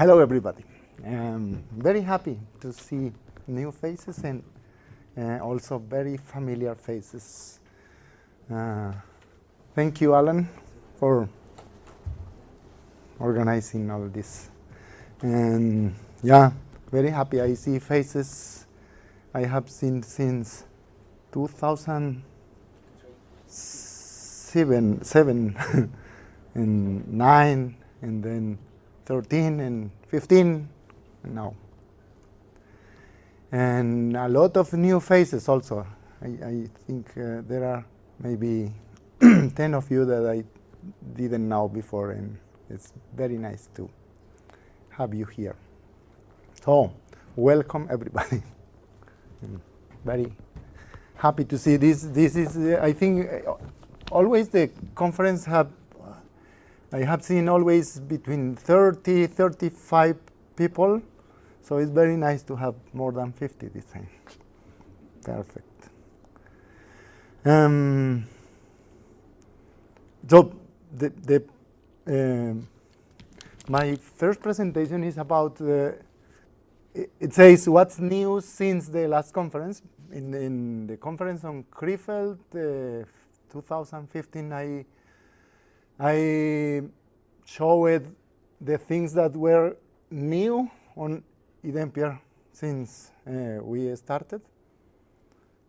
hello, everybody. I'm very happy to see new faces and uh, also very familiar faces. Uh, thank you, Alan, for organizing all this. And yeah, very happy. I see faces I have seen since 2007 seven and 9 and then 13 and 15 now. And a lot of new faces also. I, I think uh, there are maybe 10 of you that I didn't know before and it's very nice to have you here. So, welcome everybody. very happy to see this. This is, uh, I think, uh, always the conference have, I have seen always between 30, 35 people. So it's very nice to have more than 50 this time. Perfect. Um, so the, the um, my first presentation is about, uh, it, it, says what's new since the last conference. In, in the conference on Krefeld uh, 2015, I, I showed the things that were new on iDempiere since uh, we started.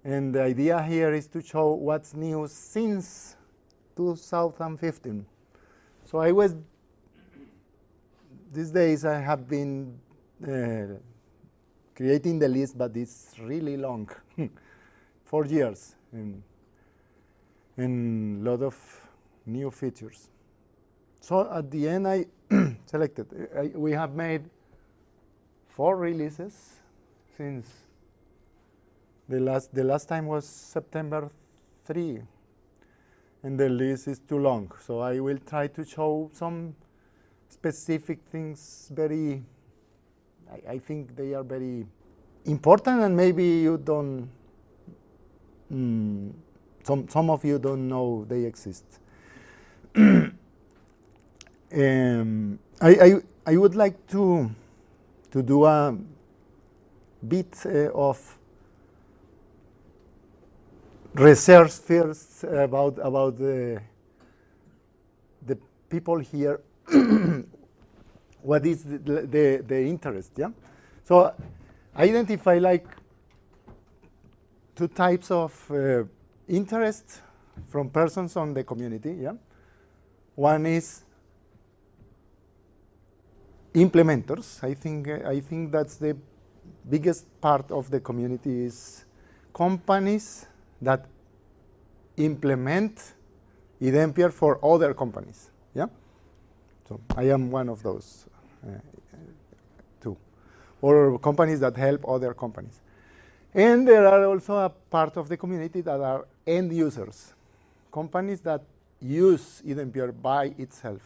And the idea here is to show what's new since 2015. So I was, these days I have been uh, creating the list, but it's really long, four years, and a lot of new features. So at the end, I selected. I, we have made four releases since the last. The last time was September 3, and the list is too long. So I will try to show some specific things. Very, I, I think they are very important, and maybe you don't. Mm, some some of you don't know they exist. Um, I, I, I, would like to, to do a bit uh, of research first about, about the, the people here, what is the, the, the, interest, yeah? So I identify like two types of uh, interest from persons on the community, yeah? One is implementers. I think, I think that's the biggest part of the community is companies that implement iDempiere for other companies. Yeah, so I am one of those uh, too, or companies that help other companies. And there are also a part of the community that are end users, companies that use iDempiere by itself.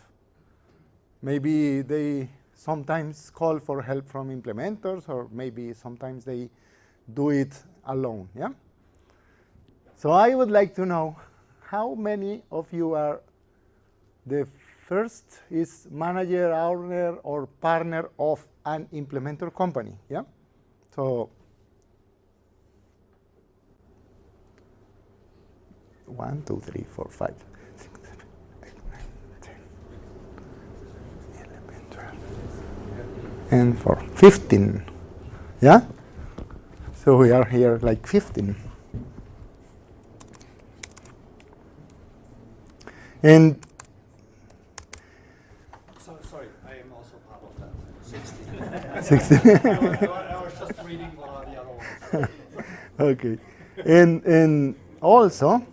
Maybe they sometimes call for help from implementers, or maybe sometimes they do it alone. Yeah. So I would like to know how many of you are the first is manager, owner, or partner of an implementer company. Yeah. So one, two, three, four, five. And for 15. Yeah? So we are here like 15. And so, sorry, I am also part of that. 16. 16. I, was, I, was, just reading what are the other ones. okay. And, and also,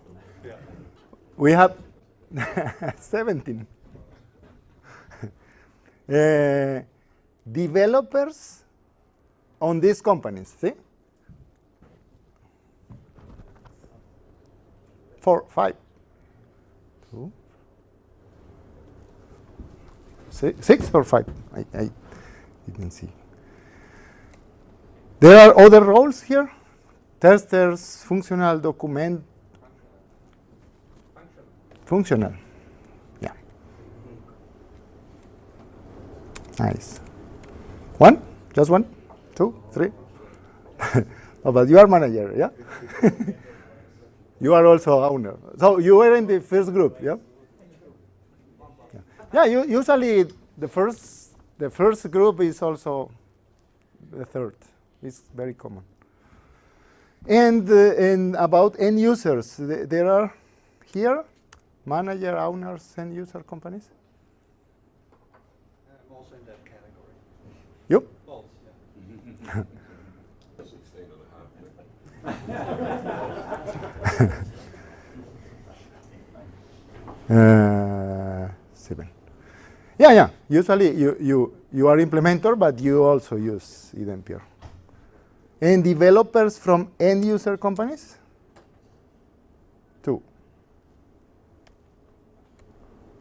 yeah. we have 17. uh, developers on these companies. See? Four, five, two, six, six or five? I, I didn't see. There are other roles here. Testers, functional document. Functional. Yeah. Nice. One? Just one? Two? Three? oh, but you are manager, yeah? you are also owner. So you were in the first group, yeah? Yeah, you, usually the first, the first group is also the third. It's very common. And, uh, and about end users, th there are here manager, owners, end user companies. I'm also in that category. You? Uh, seven. Yeah, yeah. Usually you, you, you are implementer, but you also use iDempiere. And developers from end user companies? Two.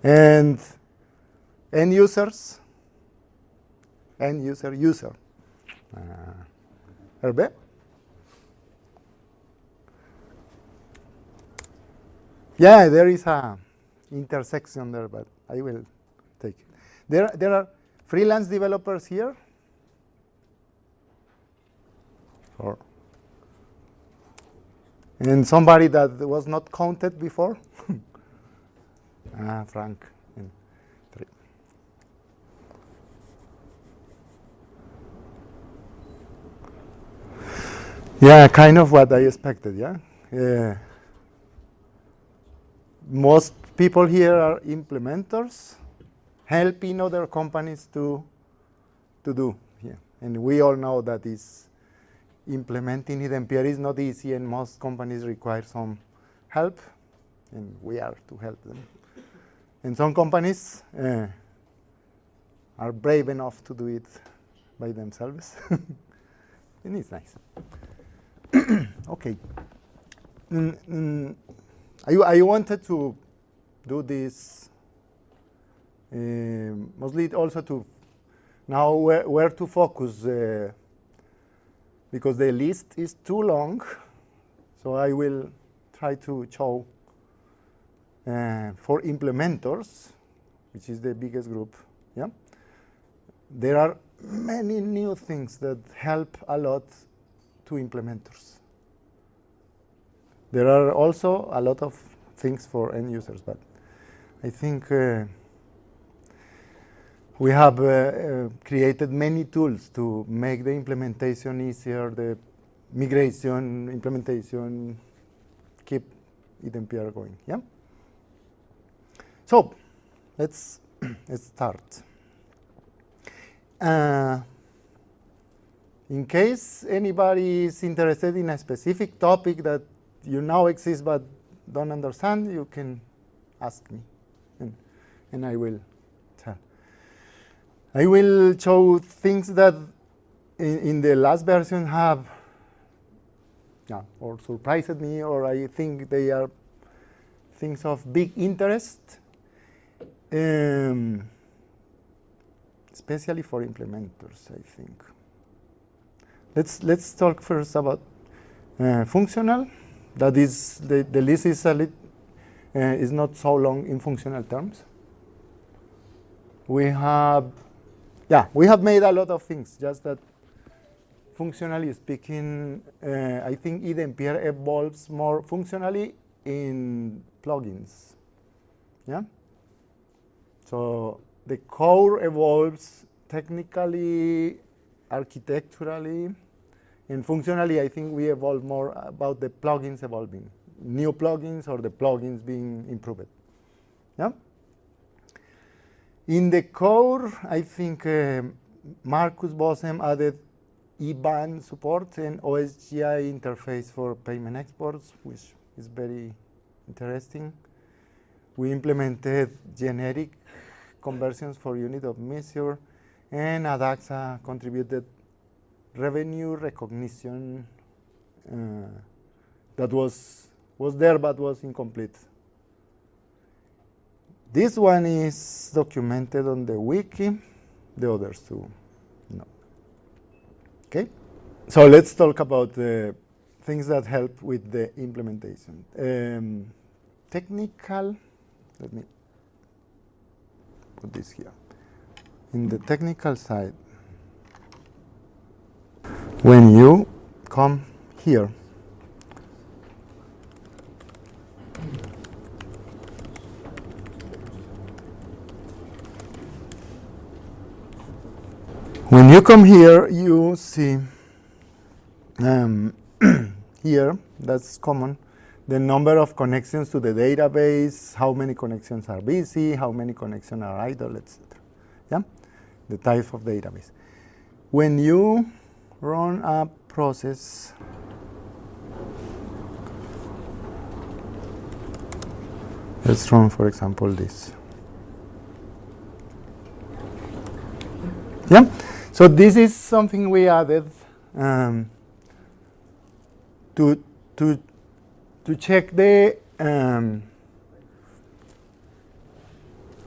And end users? End user, user. Uh, Hervé? Yeah, there is a intersection there, but I will take it. There, there are freelance developers here. Or and somebody that was not counted before. ah, Frank. in three. Yeah, kind of what I expected. Yeah. Yeah most people here are implementers, helping other companies to, to do. Yeah. And we all know that is implementing iDempiere is not easy and most companies require some help and we are to help them. And some companies uh, are brave enough to do it by themselves. and it's nice. okay. Mm, mm, I, I wanted to do this uh, mostly also to now where, where to focus uh, because the list is too long. So I will try to show uh, for implementers, which is the biggest group. Yeah, there are many new things that help a lot implementers. There are also a lot of things for end users, but I think uh, we have uh, uh, created many tools to make the implementation easier, the migration, implementation, keep iDempiere going. Yeah. So let's let's start. Uh, in case anybody is interested in a specific topic that you now exist but don't understand, you can ask me, and, and I will tell. I will show things that in, in the last version have yeah, or surprised me, or I think they are things of big interest, um, especially for implementers, I think. Let's, let's talk first about uh, functional. That is, the, the list is, a lit, uh, is not so long in functional terms. We have, yeah, we have made a lot of things, just that functionally speaking, uh, I think iDempiere evolves more functionally in plugins. Yeah? So the core evolves technically, architecturally, and functionally, I think we evolve more about the plugins evolving, new plugins or the plugins being improved. Yeah. In the core, I think uh, Markus Bozem added IBAN support and OSGI interface for payment exports, which is very interesting. We implemented generic conversions for unit of measure, and Adaxa contributed revenue recognition uh, that was was there but was incomplete. This one is documented on the wiki, the others two, no. Okay, so let's talk about the things that help with the implementation. Um, technical, let me put this here. In the technical side, when you come here, when you come here, you see um, here, that's common, the number of connections to the database, how many connections are busy, how many connections are idle, etc. The type of database. When you run a process, let's run, for example, this. Yeah, so this is something we added um, to to to check the um,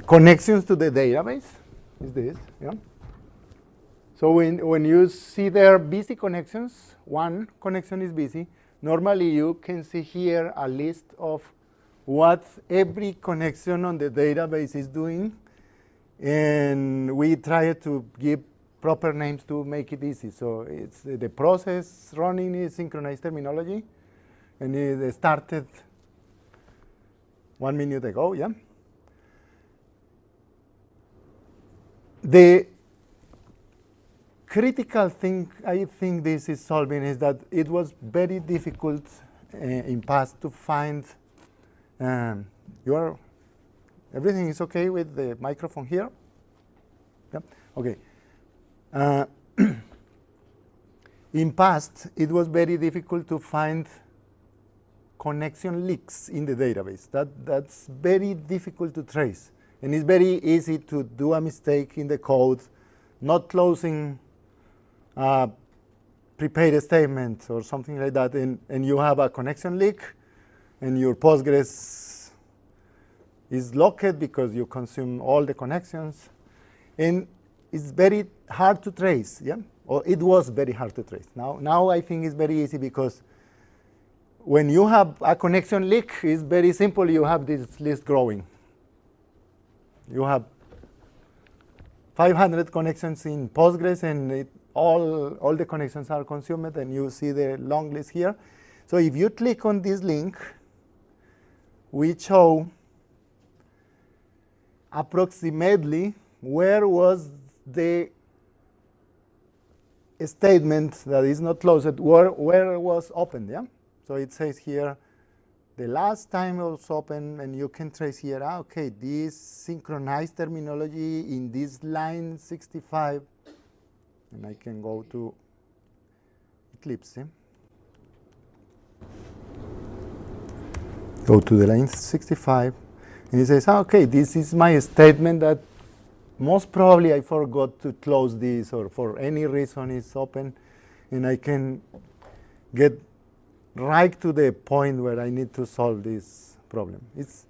connections to the database is this, yeah? So when, when you see there busy connections, one connection is busy, normally you can see here a list of what every connection on the database is doing, and we try to give proper names to make it easy. So it's the process running is synchronized terminology, and it started one minute ago, yeah? The critical thing I think this is solving is that it was very difficult uh, in past to find um, your everything is okay with the microphone here? Yeah? Okay. Uh, in past, it was very difficult to find connection leaks in the database. That, that's very difficult to trace. And it's very easy to do a mistake in the code, not closing uh, a prepared statement or something like that, and, and you have a connection leak, and your Postgres is locked because you consume all the connections. And it's very hard to trace, yeah? Or it was very hard to trace. Now, now I think it's very easy because when you have a connection leak, it's very simple. You have this list growing. You have 500 connections in Postgres, and it, all, all the connections are consumed, and you see the long list here. So if you click on this link, we show approximately where was the statement that is not closed, where, where was opened, yeah? So it says here, the last time it was open, and you can trace here, ah, okay, this synchronized terminology in this line 65, and I can go to Eclipse. Eh? Go to the line 65, and it says, ah, okay, this is my statement that most probably I forgot to close this, or for any reason it's open, and I can get right to the point where I need to solve this problem. It's,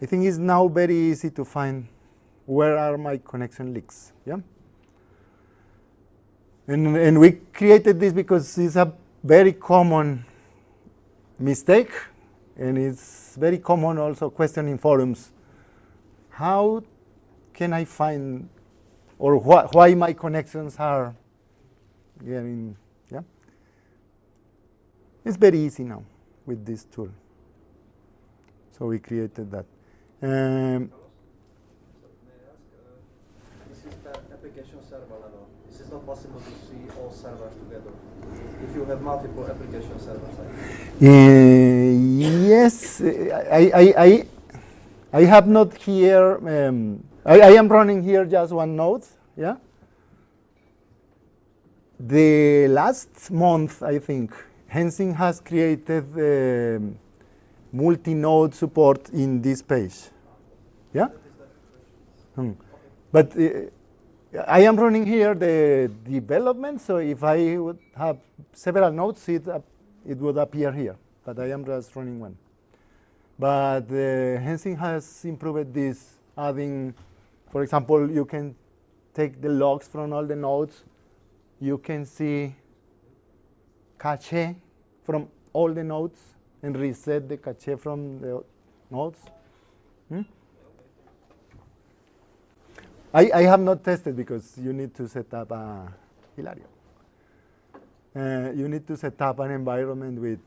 I think it's now very easy to find where are my connection leaks. Yeah? And, and we created this because it's a very common mistake, and it's very common also question in forums. How can I find, or wh why my connections are getting it's very easy now with this tool. So we created that. Um, this is application server level. This is not possible to see all servers together. If you have multiple application servers. Uh, yes, I, I, I, I have not here, um, I, I am running here just one node, yeah? The last month, I think, Heng Sin has created uh, multi-node support in this page. Yeah? Hmm. But uh, I am running here the development, so if I would have several nodes, it, uh, it would appear here. But I am just running one. But uh, Heng Sin has improved this, adding, for example, you can take the logs from all the nodes. You can see cache from all the nodes and reset the cache from the nodes. Hmm? I, I have not tested because you need to set up a Hilario. uh, you need to set up an environment with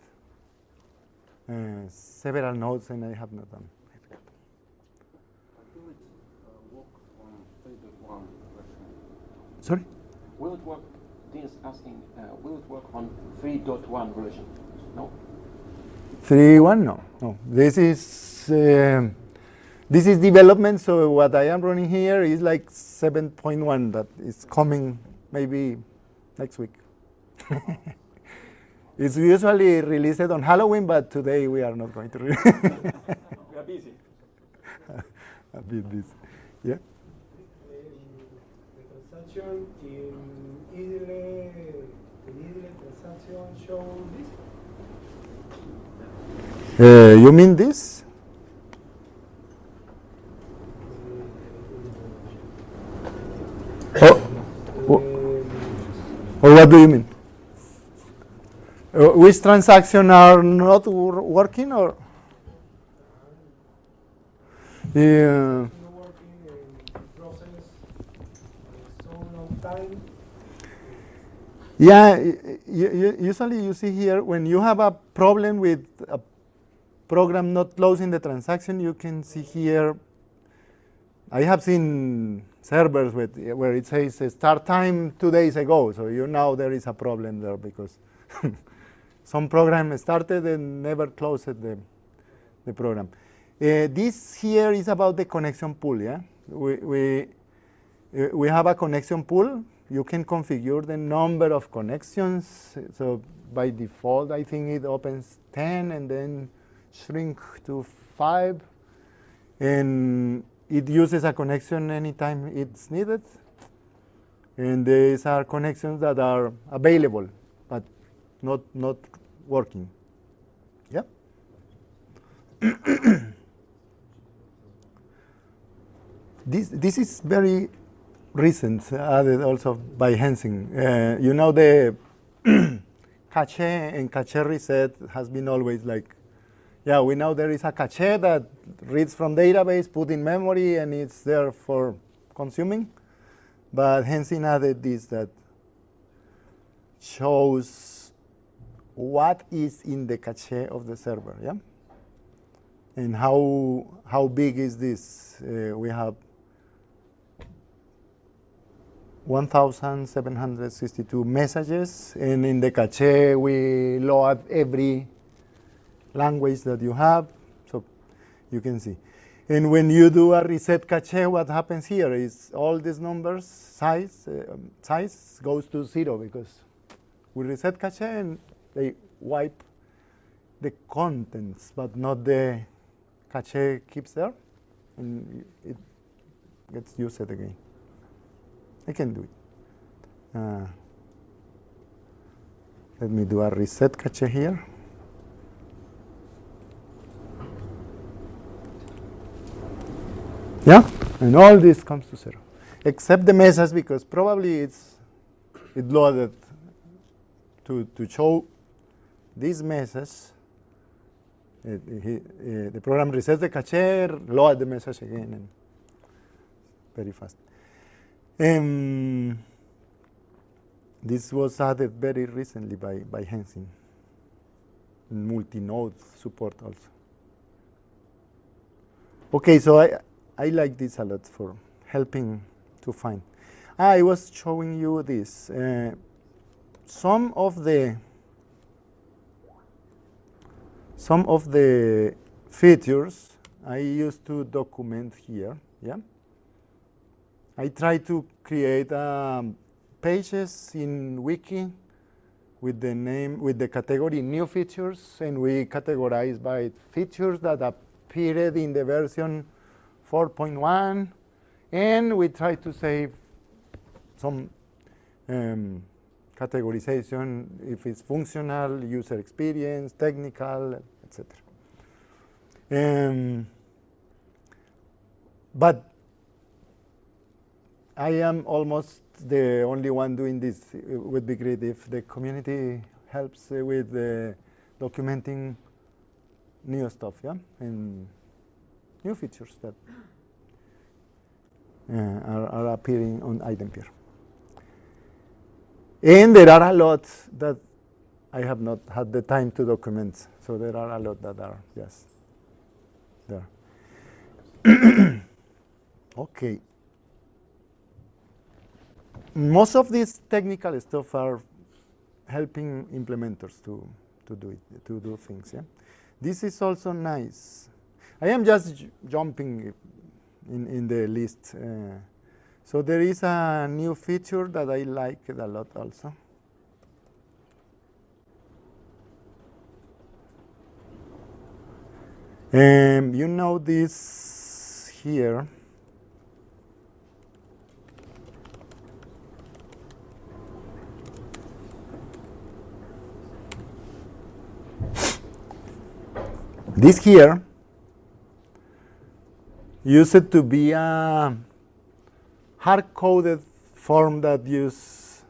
uh, several nodes, and I have not done. Sorry? Will it work, is asking, uh, will it work on 3.1 version? No? Three one no no. This is um this is development. So what I am running here is like seven point one that is coming maybe next week. it's usually released on Halloween, but today we are not going to. release. We are busy. a bit busy. Yeah. the transaction in in idle transaction show this? Uh, you mean this? Oh, oh, or what do you mean? Uh, which transaction are not wor- working or? Yeah. not working in process uh, so long time. Yeah, usually you see here when you have a problem with a program not closing the transaction, you can see here. I have seen servers with, where it says uh, start time two days ago, so you know there is a problem there because some program started and never closed the, the program. Uh, this here is about the connection pool. Yeah, we, we uh, we have a connection pool. You can configure the number of connections. So by default, I think it opens 10 and then shrink to 5. And it uses a connection anytime it's needed. And these are connections that are available, but not, not working. Yeah? this, this is very recent, added also by Heng Sin. Uh, you know the cache and cache reset has been always like, yeah, we know there is a cache that reads from database, put in memory, and it's there for consuming. But Heng Sin added this that shows what is in the cache of the server, yeah? And how, how big is this? Uh, we have 1,762 messages, and in the cache we load every language that you have, so you can see. And when you do a reset cache, what happens here is all these numbers size uh, size goes to zero because we reset cache and they wipe the contents, but not the cache keeps there, and it gets used again. I can do it. Uh, let me do a reset cache here. Yeah, and all this comes to zero, except the message because probably it's it loaded to to show this message. It, he, uh, the program resets the cache, load the message again, and very fast. Um, this was added very recently by, by Heng Sin. Multi-node support also. Okay, so I, I like this a lot for helping to find. I was showing you this. Uh, some of the some of the features I used to document here. Yeah. I try to create um, pages in Wiki with the name, with the category new features, and we categorize by features that appeared in the version 4.1, and we try to save some um, categorization if it's functional, user experience, technical, etc. Um, but I am almost the only one doing this. It would be great if the community helps uh, with uh, documenting new stuff, yeah, and new features that uh, are, are appearing on iDempiere. And there are a lot that I have not had the time to document. So there are a lot that are, yes, there. okay. Most of this technical stuff are helping implementers to, to do it, to do things. Yeah, this is also nice. I am just jumping in, in the list. Uh, so there is a new feature that I like a lot also. Um, you know this here. This here used to be a hard-coded form that use,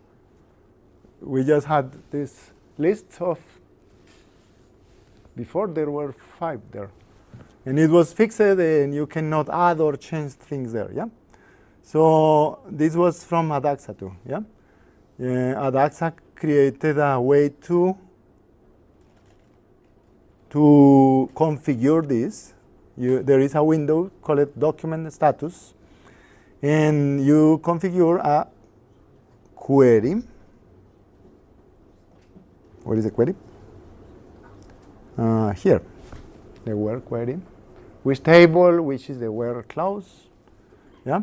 we just had this list of, before there were five there. And it was fixed and you cannot add or change things there, yeah? So this was from Adaxa too, yeah? Uh, Adaxa created a way to to configure this. You, there is a window called document status and you configure a query. What is the query? Uh, here, the where query. Which table, which is the where clause, yeah?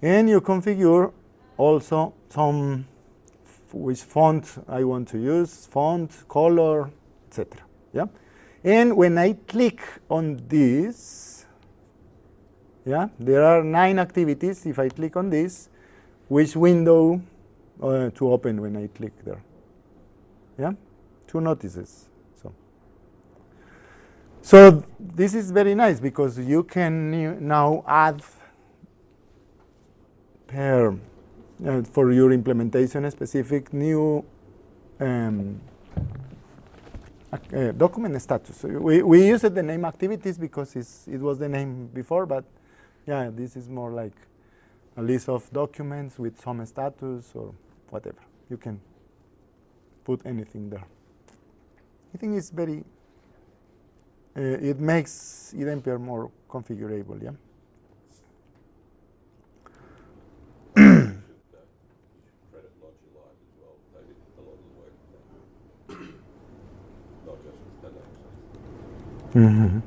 And you configure also some which font I want to use, font, color, etc. Yeah? And when I click on this, yeah, there are nine activities. If I click on this, which window uh, to open when I click there? Yeah, two notices. So, so this is very nice because you can now add per uh, for your implementation specific new um, uh, document status. We, we used the name activities because it was the name before, but yeah, this is more like a list of documents with some status or whatever. You can put anything there. I think it's very, uh, it makes iDempiere more configurable, yeah? Mm -hmm.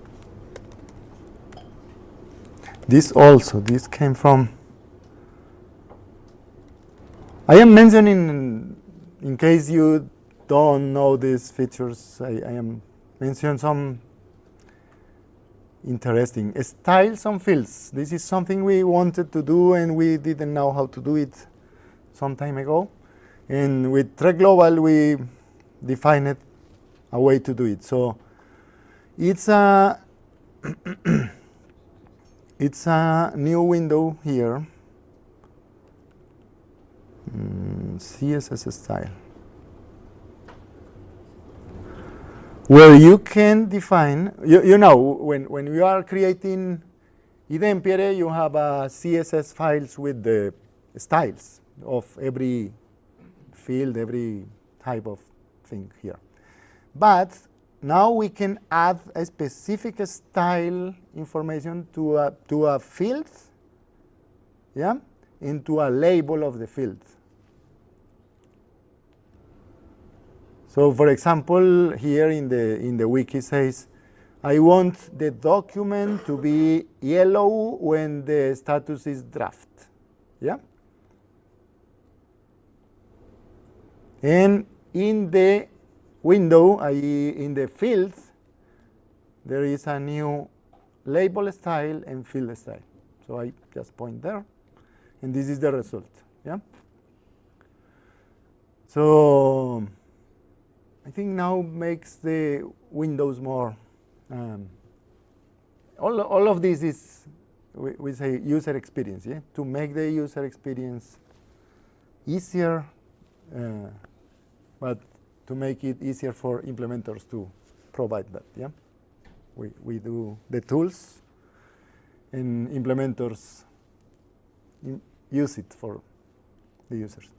This also, this came from, I am mentioning, in case you don't know these features, I, I am mentioning some interesting styles and fields. This is something we wanted to do and we didn't know how to do it some time ago. And with Trek Global, we defined a way to do it. So it's a it's a new window here. Mm, CSS style. Where you can define, you, you know, when, when you are creating iDempiere, you have a CSS files with the styles of every field, every type of thing here. But now we can add a specific style information to a, to a field, yeah, into a label of the field. So for example, here in the, in the wiki says, I want the document to be yellow when the status is draft, yeah? And in the window, i.e. in the fields, there is a new label style and field style. So I just point there, and this is the result. Yeah. So I think now makes the windows more. Um, all all of this is we, we say user experience. Yeah, to make the user experience easier, uh, but to make it easier for implementers to provide that. Yeah, we we do the tools, and implementers use it for the users.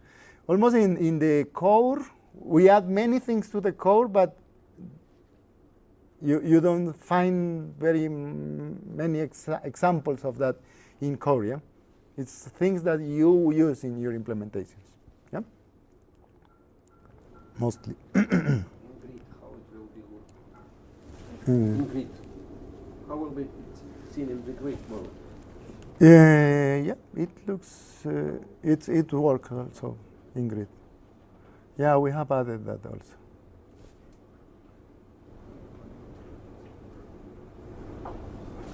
almost in, in the core, we add many things to the core, but you, you don't find very many exa- examples of that in core. Yeah? It's things that you use in your implementations. Yeah? Mostly. In grid, how it will be looked. Mm. In grid, how will be it seen in the grid mode? Uh, yeah, it looks, uh, it, it works also in grid. Yeah, we have added that also.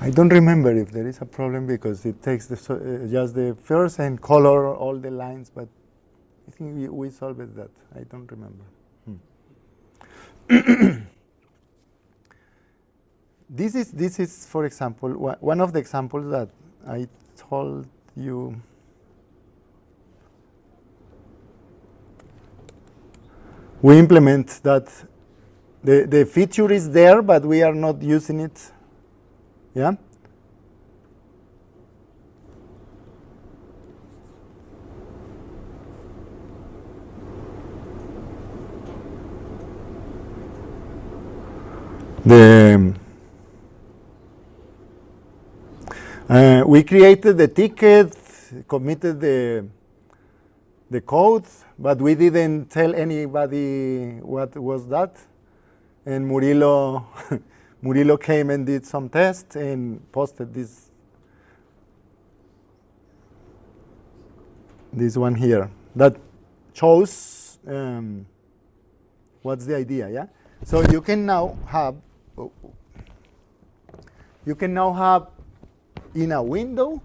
I don't remember if there is a problem because it takes the, uh, just the first and color all the lines, but I think we, we solved that. I don't remember. Hmm. this is this is, for example, one of the examples that I told you. We implement that the, the feature is there, but we are not using it. Yeah? The uh, we created the ticket, committed the the code, but we didn't tell anybody what was that. And Murillo Murillo came and did some tests and posted this this one here that shows um, what's the idea, yeah? So you can now have you can now have in a window.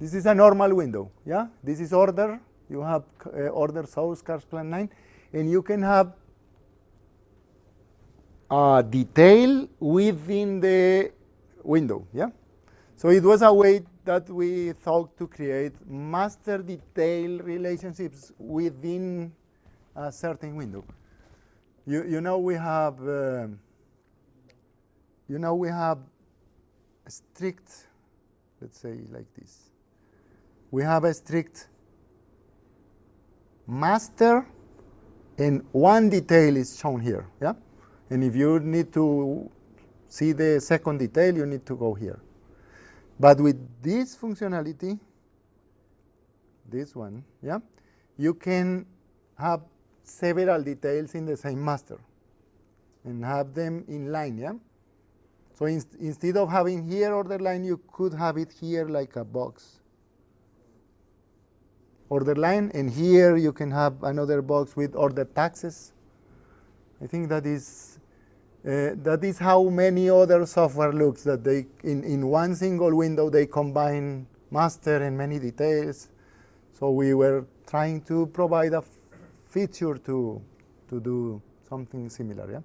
This is a normal window, yeah. This is order. You have uh, order source cash plan line, and you can have a detail within the window, yeah. So it was a way that we thought to create master detail relationships within a certain window. You you know we have. um you know we have a strict let's say like this. We have a strict master and one detail is shown here yeah? And if you need to see the second detail you need to go here. But with this functionality this one yeah you can have several details in the same master and have them in line yeah so in, instead of having here order line, you could have it here like a box. Order line, and here you can have another box with order taxes. I think that is uh, that is how many other software looks. That they in in one single window they combine master and many details. So we were trying to provide a feature to to do something similar. Yeah.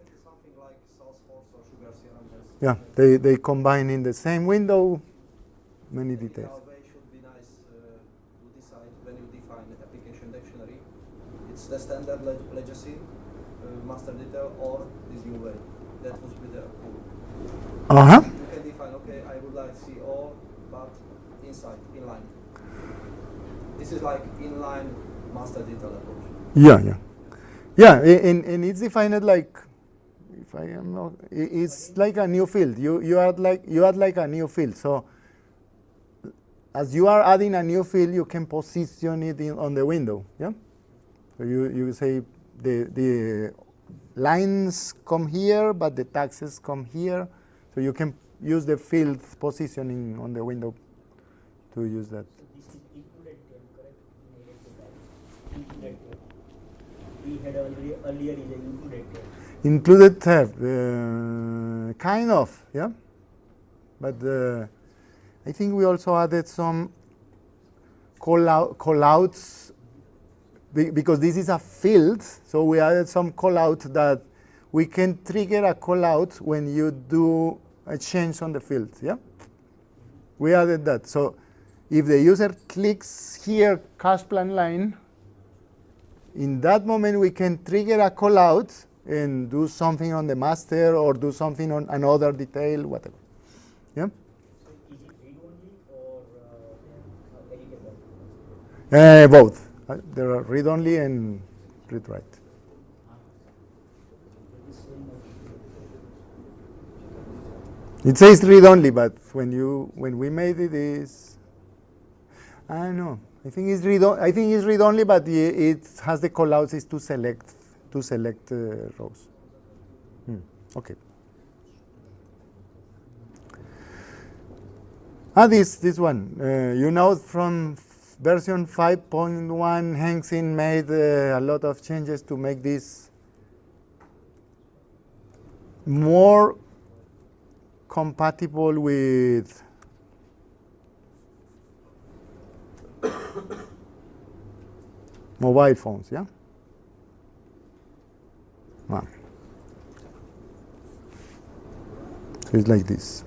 It is something like Salesforce or Sugar CRM has. Yeah, they, they combine in the same window many details. it should be nice uh, to decide when you define the application dictionary. It's the standard leg- legacy, uh, master detail, or this new way. That would be the cool. Uh huh. You can define, okay, I would like to see all, but inside, inline. This is like inline master detail approach. Yeah, yeah, yeah. And, and it's defined like, I am not, it's like a new field. You you add like you add like a new field. So as you are adding a new field, you can position it in, on the window. Yeah. So you you say the the lines come here, but the taxes come here. So you can use the field positioning on the window to use that. We had earlier included. Tab, uh, kind of, yeah. But uh, I think we also added some call out call outs be- because this is a field. So we added some call out that we can trigger a call out when you do a change on the field. Yeah, we added that. So if the user clicks here cash plan line, in that moment we can trigger a call out and do something on the master or do something on another detail, whatever. Yeah. So is it read only or uh, uh? Uh, both. Uh, there are read only and read write. It says read only, but when you when we made it is I don't know. I think it's read. I think it's read only, but it has the callouts is to select to select uh, rows. Hmm, Okay. Ah, this this one. Uh, you know, from version 5.1, Heng Sin made uh, a lot of changes to make this more compatible with mobile phones, yeah? Ah. So it's like this.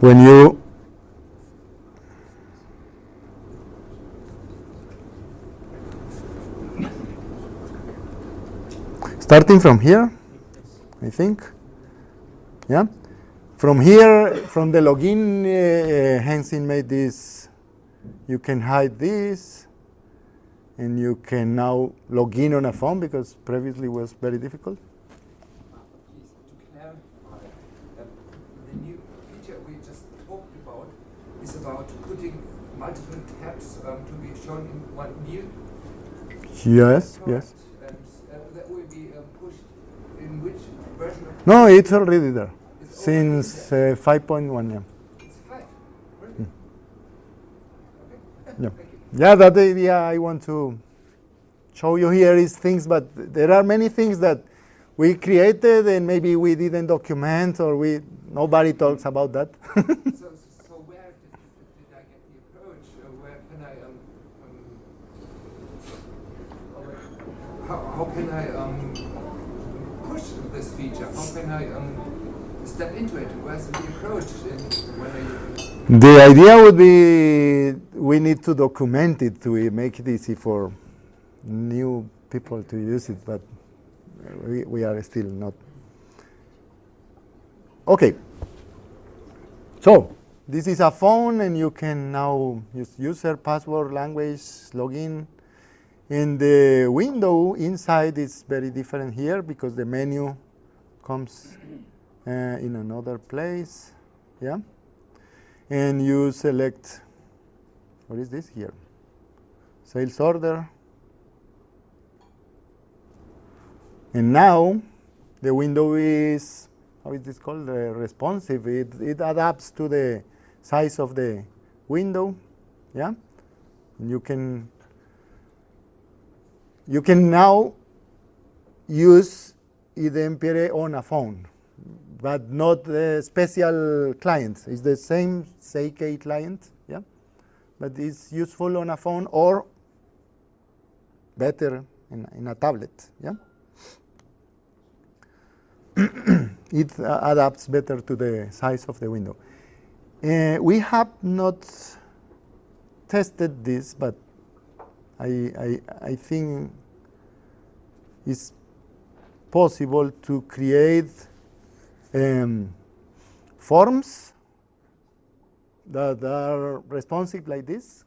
When you starting from here, I think, yeah? From here, from the login, uh, uh, Heng Sin made this, you can hide this, and you can now log in on a phone because previously was very difficult. Please, to clarify, that the new feature we just talked about is about putting multiple tabs um, to be shown in one view. Yes, yes. And uh, that will be pushed in which version No, it's already there it's since uh, 5.1. Yeah. It's five. Really? Hmm. Okay. Yeah. Yeah, that idea I want to show you here is things, but there are many things that we created and maybe we didn't document or we nobody talks about that. so, so where did, I get the approach? Uh, where can I um, um how, how can I um push this feature? How can I um step into it? Where's the approach? And when I the idea would be we need to document it to make it easy for new people to use it, but we, we are still not. Okay. So this is a phone, and you can now use user, password, language, login. And the window inside is very different here because the menu comes uh, in another place. Yeah. And you select, what is this here? Sales order. And now the window is, how is this called? Responsive. It, it adapts to the size of the window. Yeah. And you can you can now use iDempiere on a phone, but not the special client. It's the same ZK client, but it's useful on a phone or better in, in a tablet, yeah. it uh, adapts better to the size of the window. Uh, we have not tested this, but I, I, I think it's possible to create um, forms that are responsive like this.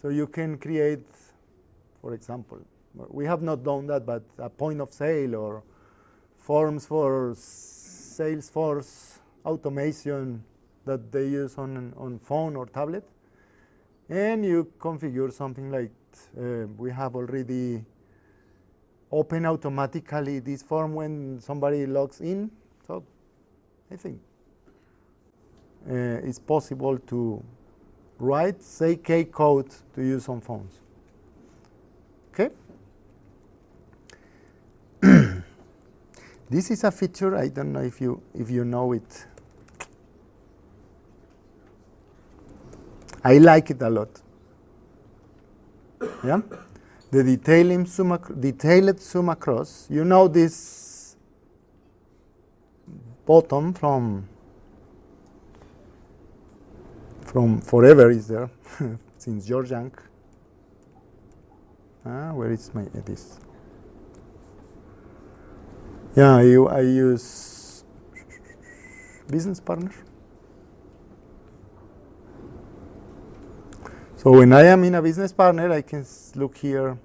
So you can create, for example, we have not done that, but a point of sale or forms for Salesforce automation that they use on, on phone or tablet. And you configure something like uh, we have already open automatically this form when somebody logs in. So I think Uh, it's possible to write, say, K code to use on phones. Okay? this is a feature, I don't know if you, if you know it. I like it a lot. Yeah? The detailing zoom detailed zoom across. You know this bottom from from forever is there since Jorg Janke. Ah, where is my this? Yeah, I, I use business partner. So when I am in a business partner, I can look here.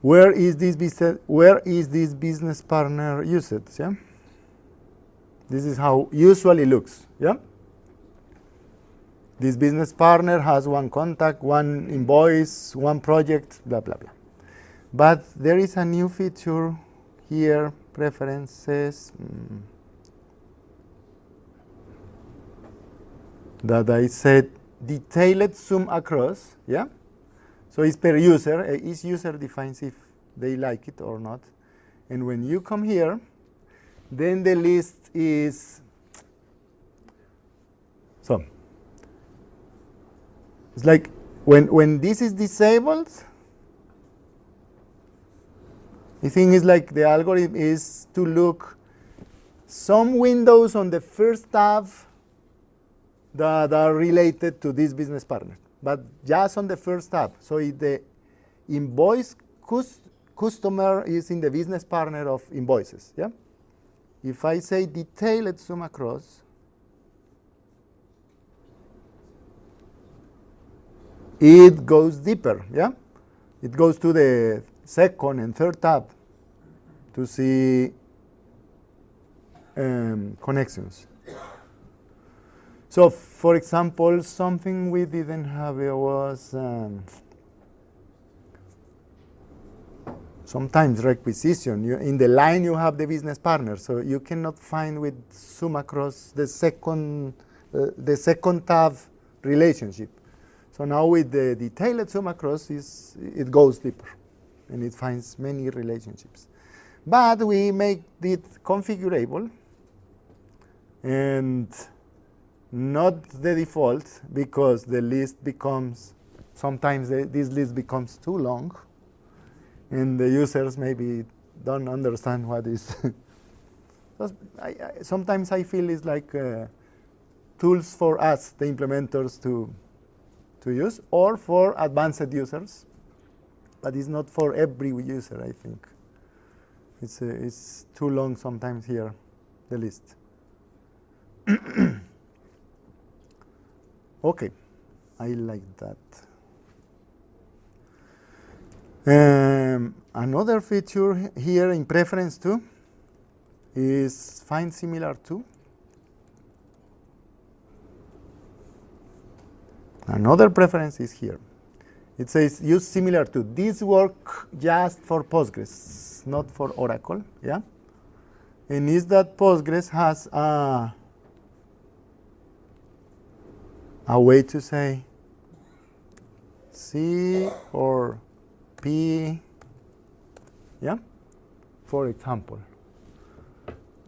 Where is this business? Where is this business partner used? Yeah. This is how usually looks. Yeah. This business partner has one contact, one invoice, one project, blah blah blah. But there is a new feature here, preferences. Mm, that I said detailed zoom across, yeah? So it's per user, uh, each user defines if they like it or not. And when you come here, then the list is, so, it's like when, when this is disabled, the thing is like the algorithm is to look some windows on the first tab that are related to this business partner, but just on the first tab. So if the invoice customer is in the business partner of invoices, yeah? If I say detailed zoom across, it goes deeper, yeah? It goes to the second and third tab to see um, connections. So, for example, something we didn't have was um, sometimes requisition. You, in the line, you have the business partner, so you cannot find with zoom across the second uh, the second tab relationship. So now with the detailed zoom across, it goes deeper, and it finds many relationships. But we make it configurable, and not the default because the list becomes, sometimes the, this list becomes too long and the users maybe don't understand what is. Sometimes I feel it's like uh, tools for us, the implementers, to, to use, or for advanced users, but it's not for every user, I think. It's, uh, it's too long sometimes here, the list. Okay, I like that. Um, another feature here in preference to is find similar to. Another preference is here. It says use similar to. This work just for Postgres, not for Oracle. Yeah, and is that Postgres has a a way to say C or P, yeah, for example.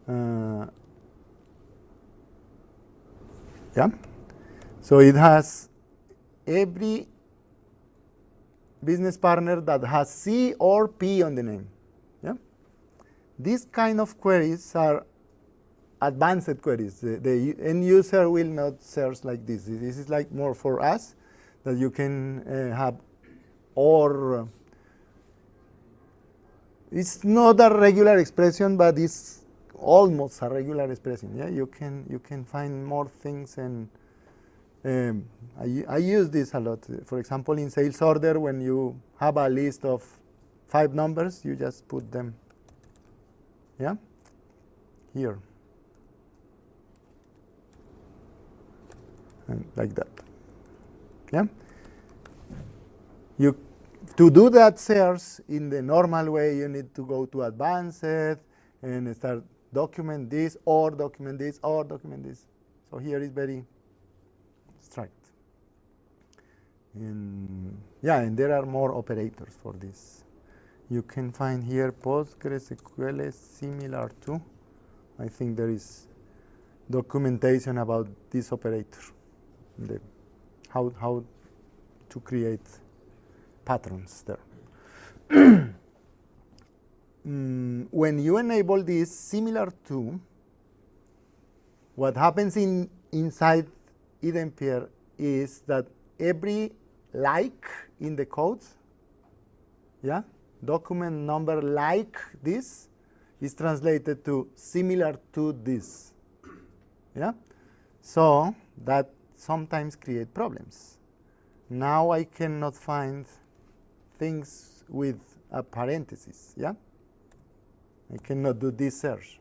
Uh, yeah, so it has every business partner that has C or P on the name. Yeah, these kind of queries are advanced queries. The, the, end user will not search like this. This is like more for us that you can uh, have or uh, it's not a regular expression, but it's almost a regular expression. Yeah, you can you can find more things and um, I, I use this a lot. For example, in sales order, when you have a list of five numbers, you just put them. Yeah, here. and like that. Yeah. You to do that search in the normal way, you need to go to advanced and start document this or document this or document this. So here is very strict. And yeah, and there are more operators for this. You can find here PostgreSQL similar to. I think there is documentation about this operator the how how to create patterns there. mm, when you enable this similar to what happens in inside iDempiere is that every like in the code, yeah, document number like this is translated to similar to this. Yeah, so that sometimes create problems. now I cannot find things with a parenthesis, yeah? I cannot do this search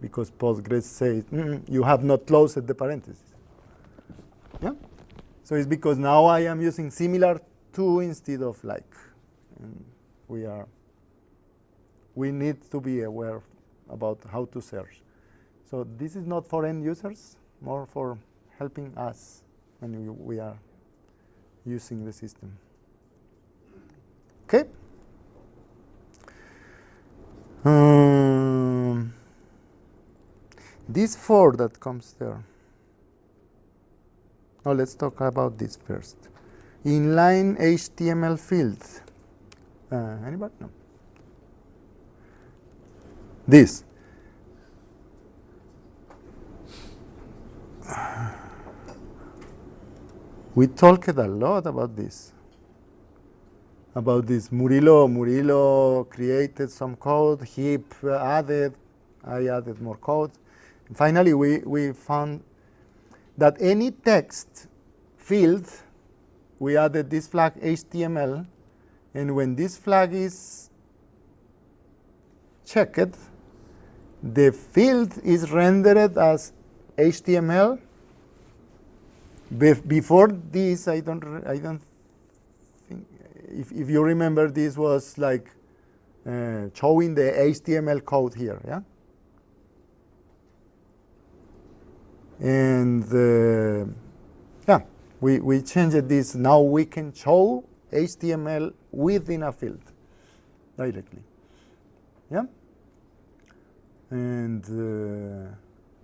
because Postgres says "Mm, you have not closed the parenthesis. Yeah? So it's because now I am using similar to instead of like. And we are we need to be aware about how to search. So this is not for end users, more for helping us when we, are using the system. Okay. Um, this four that comes there. Oh, let's talk about this first. Inline HTML fields. Uh, anybody? No. This. We talked a lot about this. About this Murillo, Murillo created some code, Hiep added, I added more code. Finally, we, we found that any text field, we added this flag HTML, and when this flag is checked, the field is rendered as HTML. Bef before this, I don't, I don't think, if, if you remember, this was like uh, showing the HTML code here, yeah? And uh, yeah, we, we changed this. Now we can show HTML within a field directly. Yeah? And uh,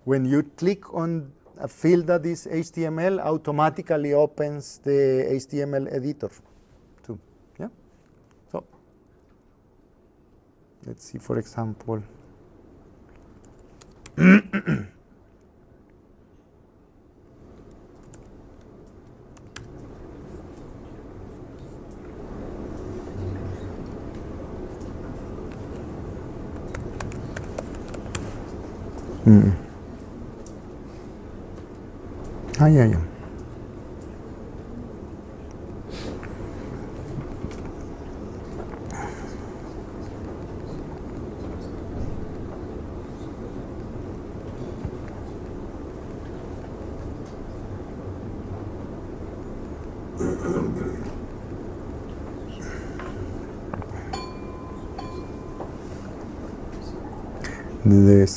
when you click on a field that is HTML, automatically opens the HTML editor too. Yeah? So let's see, for example. Mm. Ah, yeah, yeah. The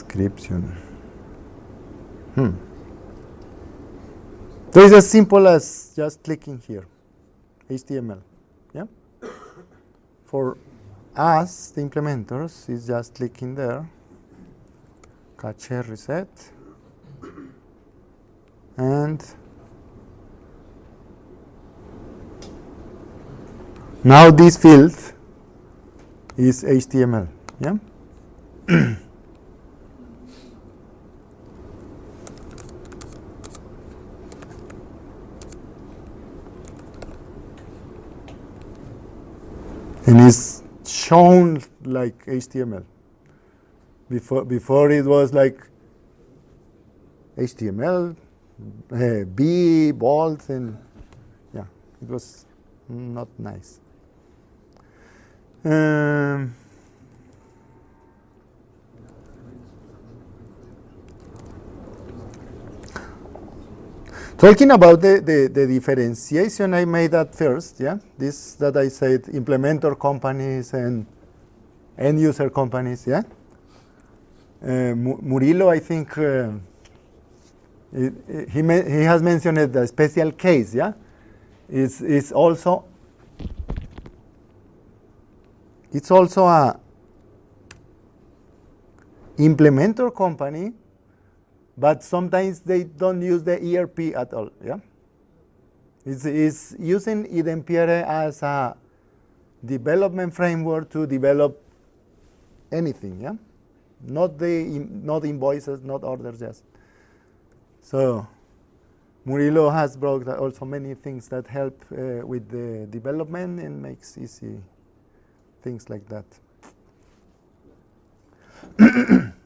description. Hmm. So it's as simple as just clicking here, HTML. Yeah. For us, the implementers, is just clicking there, cache reset, and now this field is HTML. Yeah. and is shown like HTML. Before before it was like HTML, uh, B, bold, and yeah, it was not nice. Um, Talking about the, the, the, differentiation I made at first, yeah, this that I said implementer companies and end user companies, yeah. Uh, Murillo, I think uh, he he has mentioned a special case, yeah. Is is also it's also a implementer company but sometimes they don't use the ERP at all. Yeah, it's, it's using iDempiere as a development framework to develop anything. Yeah, not the not invoices, not orders, just so. Murillo has brought also many things that help uh, with the development and makes easy things like that.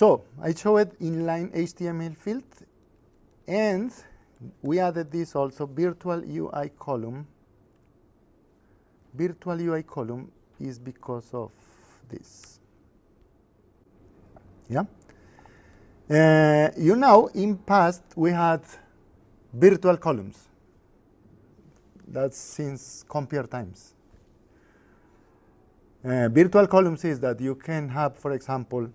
So I showed it inline HTML field, and we added this also virtual UI column. Virtual UI column is because of this. Yeah. Uh, you know, in past we had virtual columns. That's since Compiere times. Uh, virtual columns is that you can have, for example,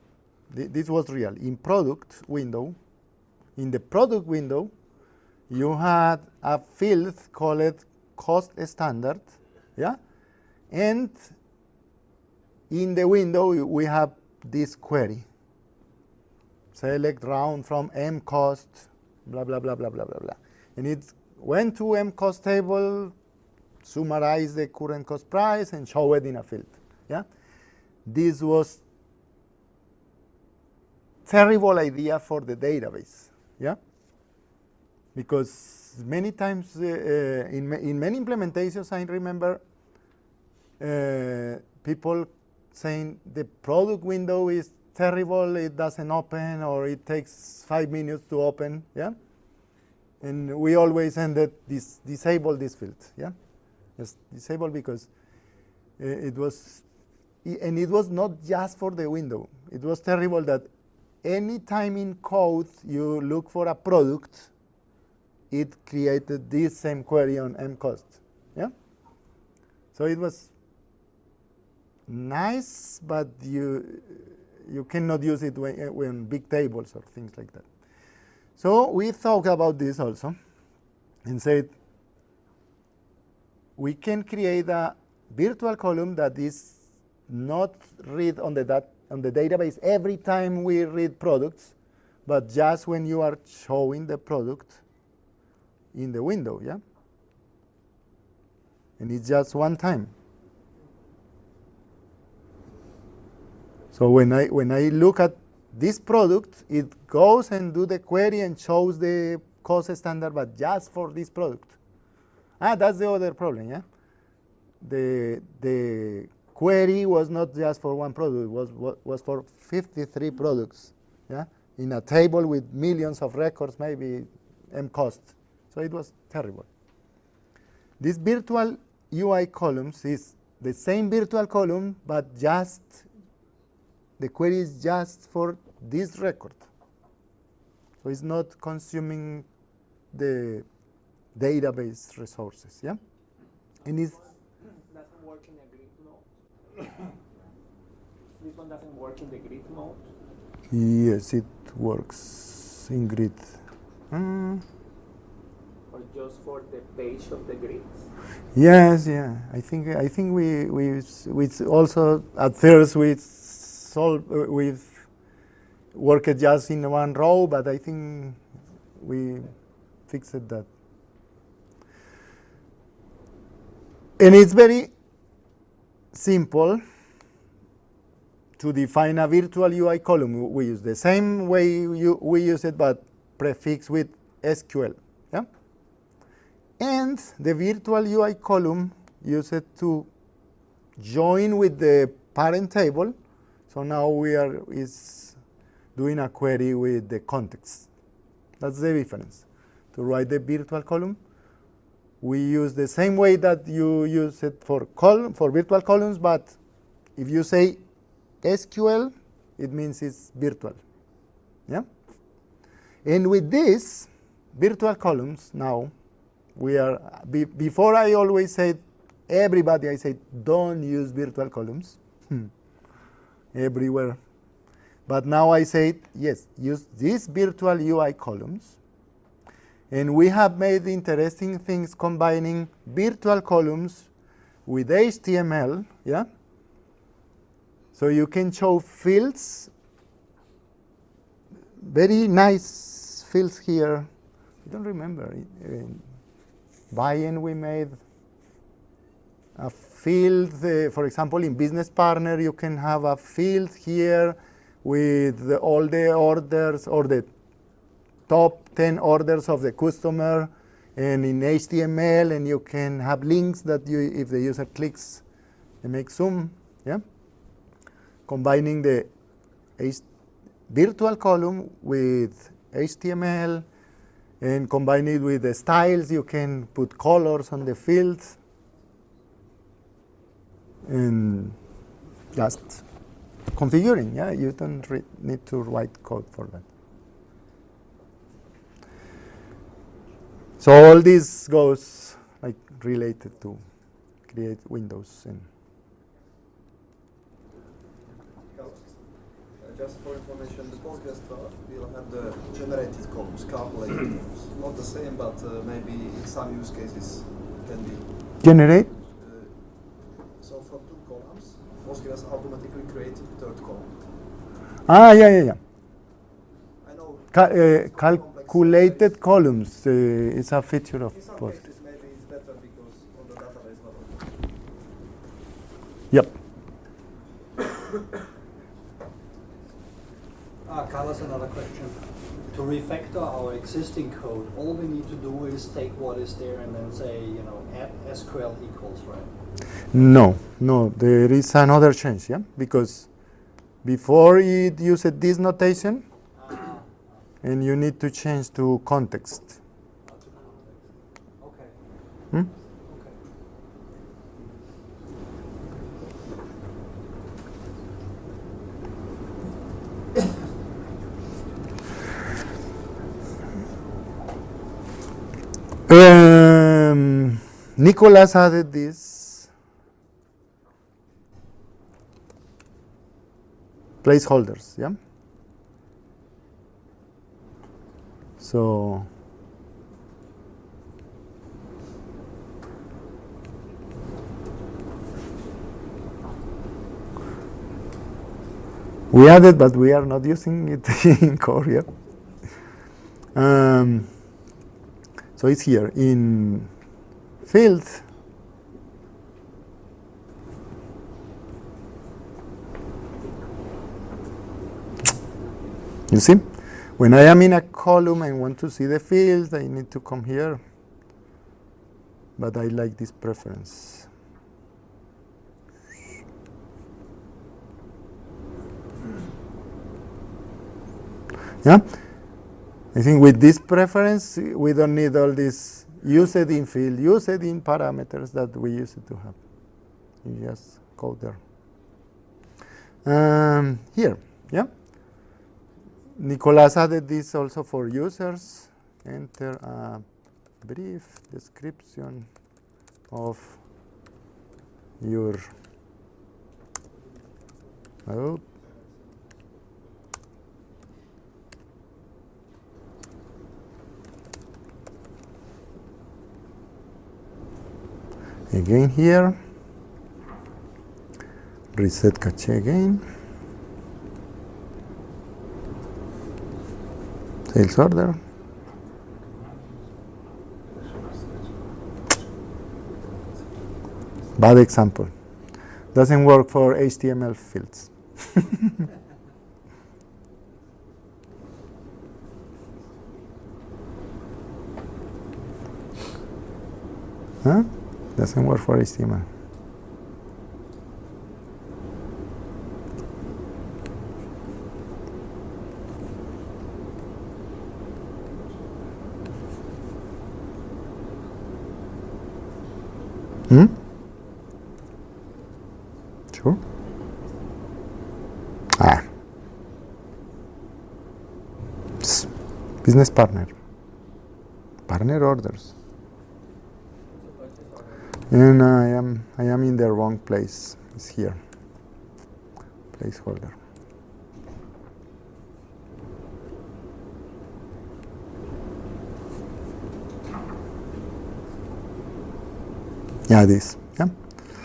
th this was real. In product window, in the product window, you had a field called cost standard, yeah? And in the window, we have this query. Select round from M cost, blah, blah, blah, blah, blah, blah, blah. And it went to M cost table, summarize the current cost price, and show it in a field. Yeah, This was terrible idea for the database. Yeah, Because many times uh, uh, in, in many implementations, I remember uh, people saying the product window is terrible, it doesn't open, or it takes five minutes to open, yeah? And we always ended this disable this field, yeah? Just disable because uh, it was, and it was not just for the window. It was terrible that any time in code you look for a product, it created this same query on mcost, yeah? So it was nice, but you you cannot use it when, when big tables or things like that. So we thought about this also and said we can create a virtual column that is not read on the, dat on the database every time we read products, but just when you are showing the product in the window, yeah? And it's just one time. So when I, when I look at this product, it goes and do the query and shows the cost standard, but just for this product. Ah, that's the other problem, yeah? The, the query was not just for one product, it was, was for 53 products, yeah? In a table with millions of records, maybe M cost. So it was terrible. This virtual UI columns is the same virtual column, but just the query is just for this record. So it's not consuming the database resources, yeah? And it's doesn't work in a. this one doesn't work in the grid mode. Yes, it works in grid. Mm. Or just for the page of the grid. Yes, yeah. I think I think we we we also at first we solve uh, we've worked just in one row, but I think we fixed that. And it's very simple to define a virtual UI column. We use the same way you, we use it, but prefix with SQL. Yeah? And the virtual UI column use it to join with the parent table. So now we are is doing a query with the context. That's the difference. To write the virtual column, we use the same way that you use it for column for virtual columns, but if you say SQL, it means it's virtual. Yeah? And with this virtual columns now, we are be, before I always said everybody I said don't use virtual columns hmm. everywhere. But now I say yes, use these virtual UI columns and we have made interesting things combining virtual columns with HTML, yeah? So you can show fields, very nice fields here. I don't remember. In Bayern we made a field, uh, for example, in Business Partner, you can have a field here with all the orders or the top 10 orders of the customer and in HTML and you can have links that you, if the user clicks, it makes zoom, yeah? Combining the H virtual column with HTML and combine it with the styles. You can put colors on the fields and just configuring. Yeah, you don't need to write code for that. So all this goes like related to create windows and just for information, the Postgres will have the generated columns, calculated columns. Not the same, but uh, maybe in some use cases can be. Generate? Uh, so from two columns, Postgres automatically creates third column. Ah, yeah, yeah, yeah. I know. Ca uh, calculated columns uh, is a feature of in some Postgres. cases maybe it's better because on the database level. Yep. Ah, Carlos, another question. To refactor our existing code, all we need to do is take what is there and then say, you know, add SQL equals, right? No, no, there is another change, yeah? Because before it used this notation, and you need to change to context. okay. Hmm? Um, Nicolas added this placeholders, yeah? So, we added, but we are not using it in Korea. Um, so it's here in field. You see, when I am in a column and want to see the fields, I need to come here. But I like this preference. Yeah. I think with this preference, we don't need all this use it in field, use it in parameters that we used to have. You just go there. Um, here, yeah. Nicolas added this also for users. Enter a brief description of your oh, again here. Reset cache again sales order bad example doesn't work for HTML fields huh? doesn't work for HTML. Business partner. Partner orders. And I am I am in the wrong place. It's here. Placeholder. Yeah, this. Yeah.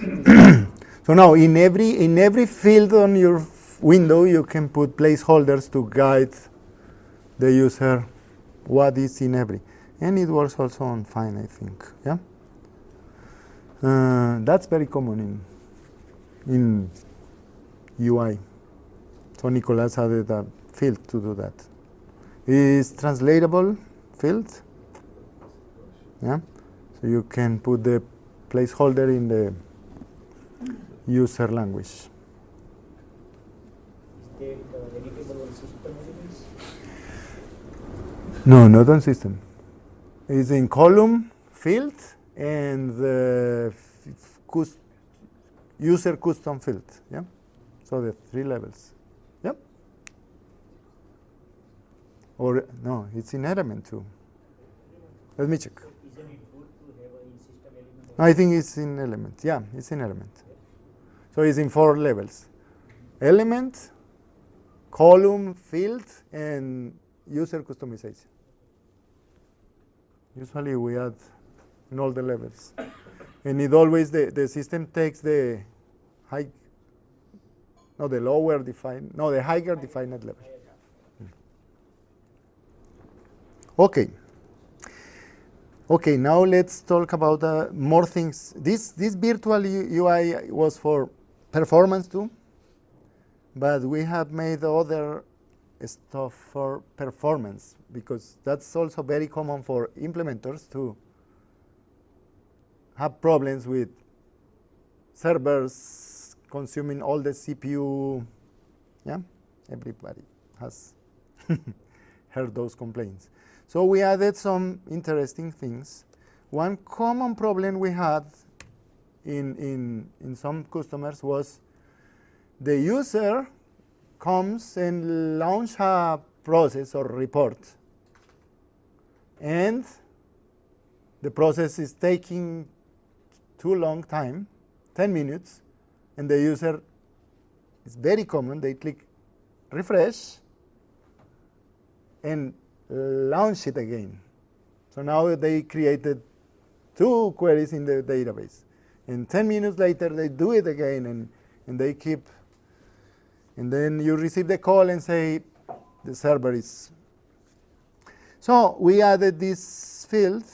so now in every in every field on your window you can put placeholders to guide the user what is in every. And it works also on fine, I think. Yeah. Uh, that's very common in in UI. So Nicolas added a field to do that. Is translatable field. Yeah. So you can put the placeholder in the user language. Is that uh, editable on system elements? No, not on system. It's in column field and the user custom field. Yeah. So the three levels. Yep. Or no, it's in element too. Let me check. I think it's in element. Yeah, it's in element. So it's in four levels: element, column, field, and user customization. Usually we add in all the levels, and it always the the system takes the high, no, the lower defined, no, the higher defined level. Okay. Okay, now let's talk about uh, more things. This this virtual UI was for performance too, but we have made other stuff for performance because that's also very common for implementers to have problems with servers consuming all the CPU. Yeah, everybody has heard those complaints. So we added some interesting things. One common problem we had in, in, in some customers was the user comes and launch a process or report and the process is taking too long time 10 minutes and the user it's very common they click refresh and launch it again. So now they created two queries in the database. And 10 minutes later, they do it again, and, and they keep. And then you receive the call and say, the server is. So we added this field.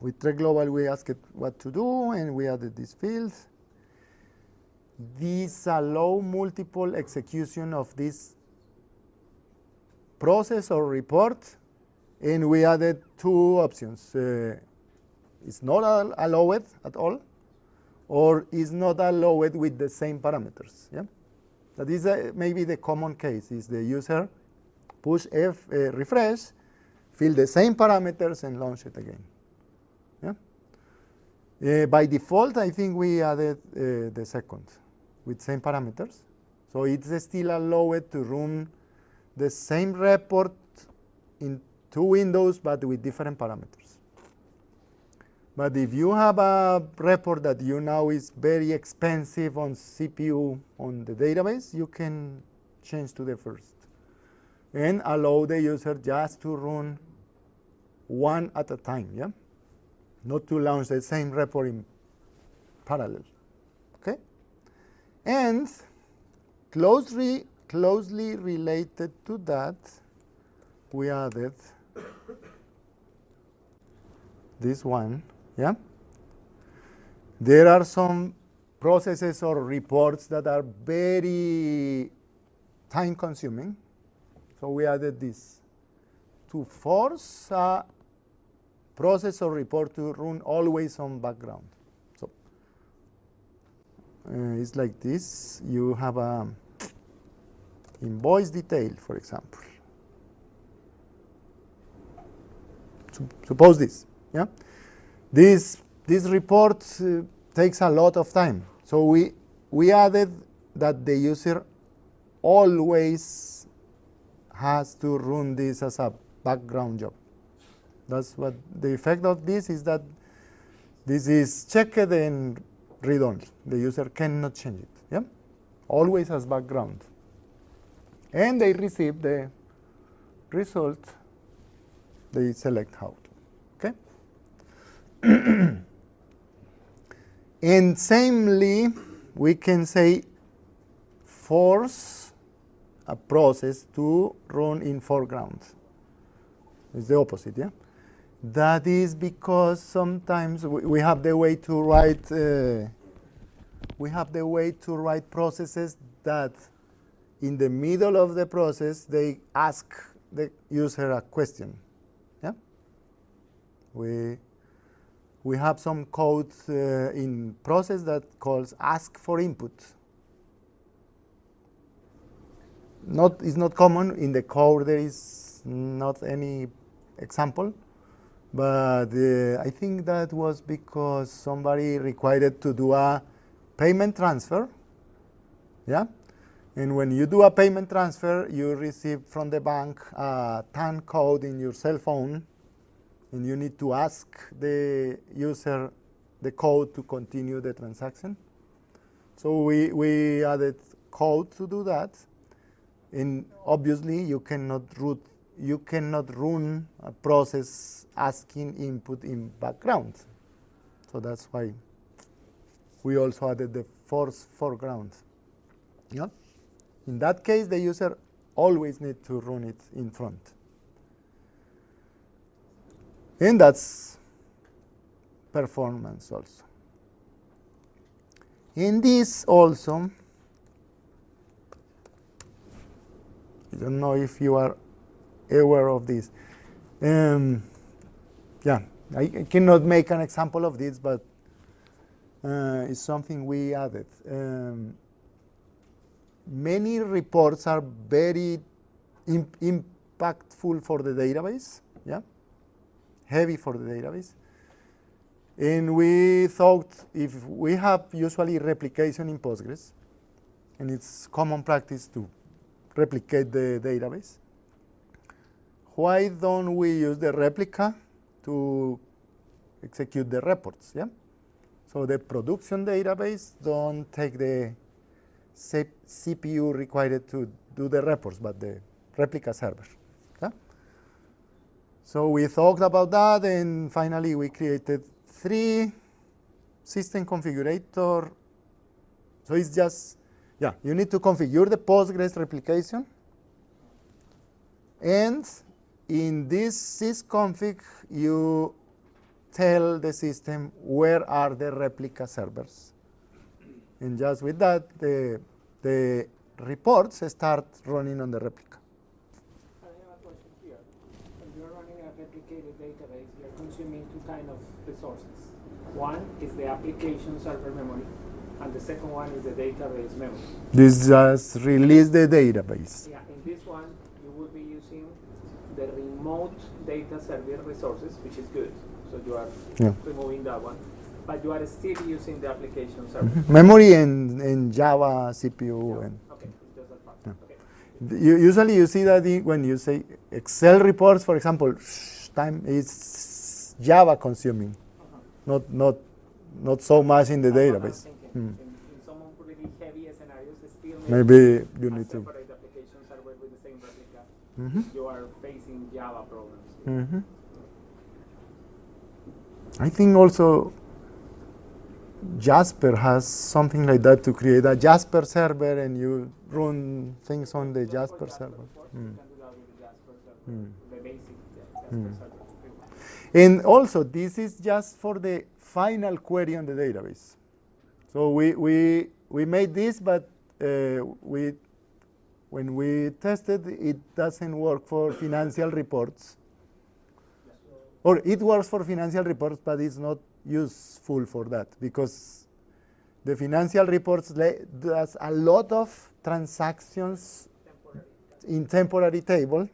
With Trek Global, we asked it what to do, and we added this field. These allow multiple execution of this process or report, and we added two options. Uh, it's not al- allowed at all, or is not allowed with the same parameters. Yeah, that is uh, maybe the common case. Is the user push F uh, refresh, fill the same parameters, and launch it again. Yeah. Uh, by default, I think we added uh, the second with same parameters. So it's still allowed to run the same report in two windows but with different parameters. But if you have a report that you know is very expensive on CPU on the database, you can change to the first and allow the user just to run one at a time, yeah? Not to launch the same report in parallel, okay? And closely closely related to that, we added this one, yeah? There are some processes or reports that are very time consuming. So we added this to force a process or report to run always on background. So uh, it's like this. You have a invoice detail, for example. Sup- Suppose this, yeah? This, this report uh, takes a lot of time. So we, we added that the user always has to run this as a background job. That's what the effect of this is that this is checked and read only. The user cannot change it. Yeah? Always as background and they receive the result, they select. Okay? and samely, we can say force a process to run in foreground. It's the opposite, yeah? That is because sometimes we, we have the way to write uh, we have the way to write processes that in the middle of the process, they ask the user a question. Yeah? We, we have some code uh, in process that calls ask for input. Not, it's not common in the code, there is not any example, but uh, I think that was because somebody required to do a payment transfer. Yeah, and when you do a payment transfer, you receive from the bank a TAN code in your cell phone, and you need to ask the user the code to continue the transaction. So we, we added code to do that. And obviously you cannot root, you cannot run a process asking input in background. So that's why we also added the force foreground. Yeah? In that case, the user always need to run it in front. And that's performance also. In this also, I don't know if you are aware of this. Um, yeah, I, I cannot make an example of this, but uh, it's something we added. Um, many reports are very imp impactful for the database, yeah, heavy for the database. And we thought if we have usually replication in Postgres, and it's common practice to replicate the database, why don't we use the replica to execute the reports? Yeah. So the production database don't take the CPU required to do the reports, but the replica server. So we talked about that, and finally we created three system configurator. So it's just, yeah, you need to configure the Postgres replication. And in this sysconfig, you tell the system where are the replica servers. And just with that, the, the reports start running on the replica. I have a question here. When you're running a replicated database, you're consuming two kind of resources. One is the application server memory, and the second one is the database memory. This just release the database. Yeah, in this one, you will be using the remote data server resources, which is good. So you are Yeah. removing that one, but you are still using the application mm-hmm. server. Memory and, and Java CPU. And Okay, just that part. Yeah. Okay. you, usually you see that when you say Excel reports, for example, time is Java consuming, not, not, not so much in the That's database. Hmm. In, in really scenarios, Maybe you need to. replica. Mhm. You are facing Java problems. Mhm. I think also Jasper has something like that to create a Jasper server and you run things on the Jasper server. Mm. Mm. Jasper Mm. server. And also, this is just for the final query on the database. So we, we, we made this, but uh, we, when we tested, it doesn't work for financial reports. Or it works for financial reports, but it's not useful for that because the financial reports does a lot of transactions Temporary. in temporary table,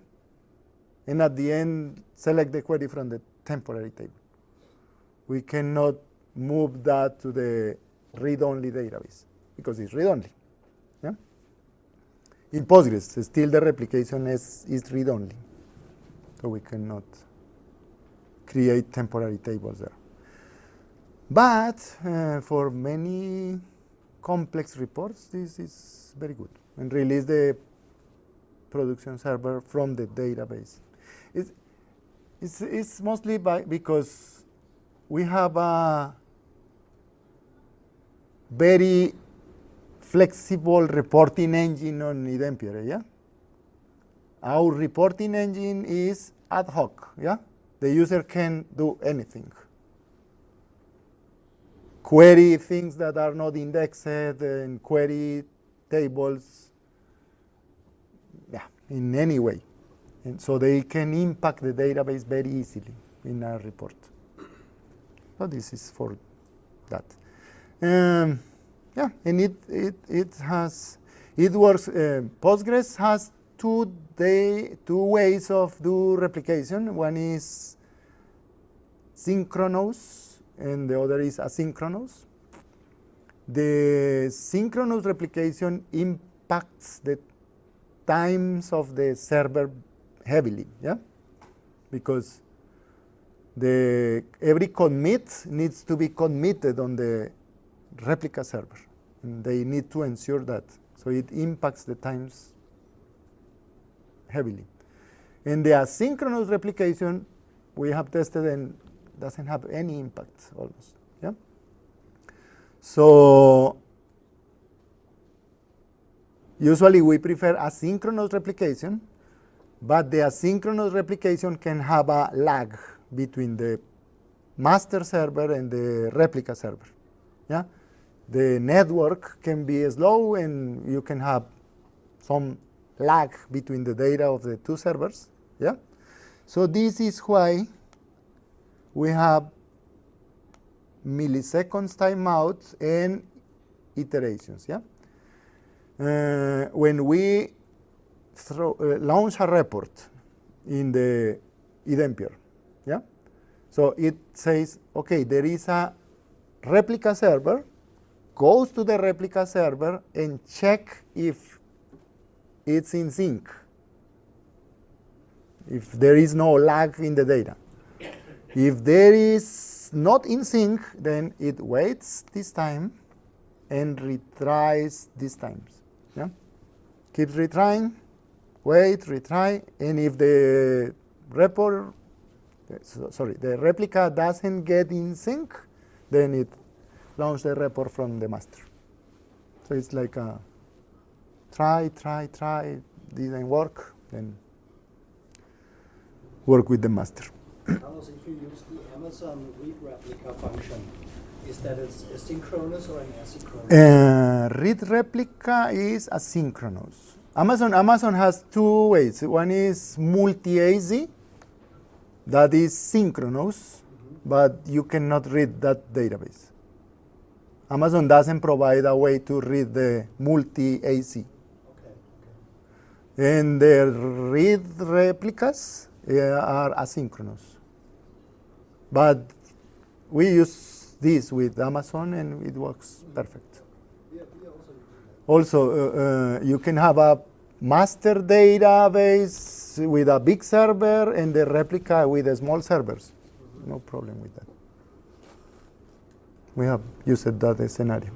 and at the end select the query from the temporary table. We cannot move that to the read-only database because it's read-only. Yeah? In Postgres, still the replication is, is read-only, so we cannot create temporary tables there. But uh, for many complex reports, this is very good and release the production server from the database. It's, it's, it's mostly by, because we have a very flexible reporting engine on iDempiere, yeah? Our reporting engine is ad hoc, yeah? The user can do anything. Query things that are not indexed and query tables, yeah, in any way. And so they can impact the database very easily in a report. So this is for that. Um, yeah, and it, it, it has, it works, uh, Postgres has two, day, two ways of do replication. One is synchronous and the other is asynchronous. The synchronous replication impacts the times of the server heavily, yeah? Because the every commit needs to be committed on the replica server. And they need to ensure that. So it impacts the times heavily. In the asynchronous replication, we have tested and doesn't have any impact almost. Yeah. So usually we prefer asynchronous replication, but the asynchronous replication can have a lag between the master server and the replica server. Yeah. The network can be slow and you can have some lag between the data of the two servers. Yeah. So this is why we have milliseconds timeout and iterations. Yeah. Uh, when we throw, uh, launch a report in the iDempiere, yeah. So it says, okay, there is a replica server, goes to the replica server and check if it's in sync, if there is no lag in the data. If there is not in sync, then it waits this time and retries these times. Yeah? Keeps retrying, wait, retry, and if the report—sorry—the replica doesn't get in sync, then it launches the report from the master. So it's like a try, try, try, didn't work, then work with the master. Carlos, if you use the Amazon read replica function, is that it's asynchronous or an asynchronous? Uh, read replica is asynchronous. Amazon Amazon has two ways. One is multi-AZ, that is synchronous, but you cannot read that database. Amazon doesn't provide a way to read the multi-AZ. Okay, okay. And the read replicas uh, are asynchronous. But we use this with Amazon and it works perfect. Also, uh, uh, you can have a master database with a big server and the replica with a small servers. No problem with that. We have used that scenario.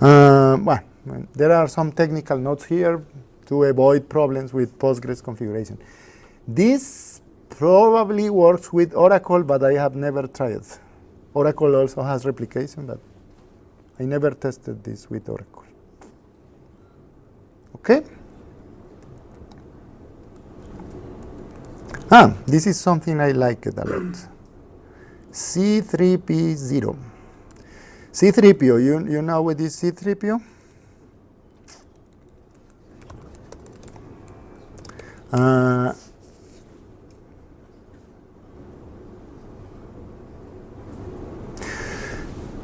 Uh, well, there are some technical notes here to avoid problems with Postgres configuration. This probably works with Oracle, but I have never tried. Oracle also has replication, but I never tested this with Oracle. Okay? Ah, this is something I like it a lot. C3P0. C3PO, you, you know what is C3PO? Uh,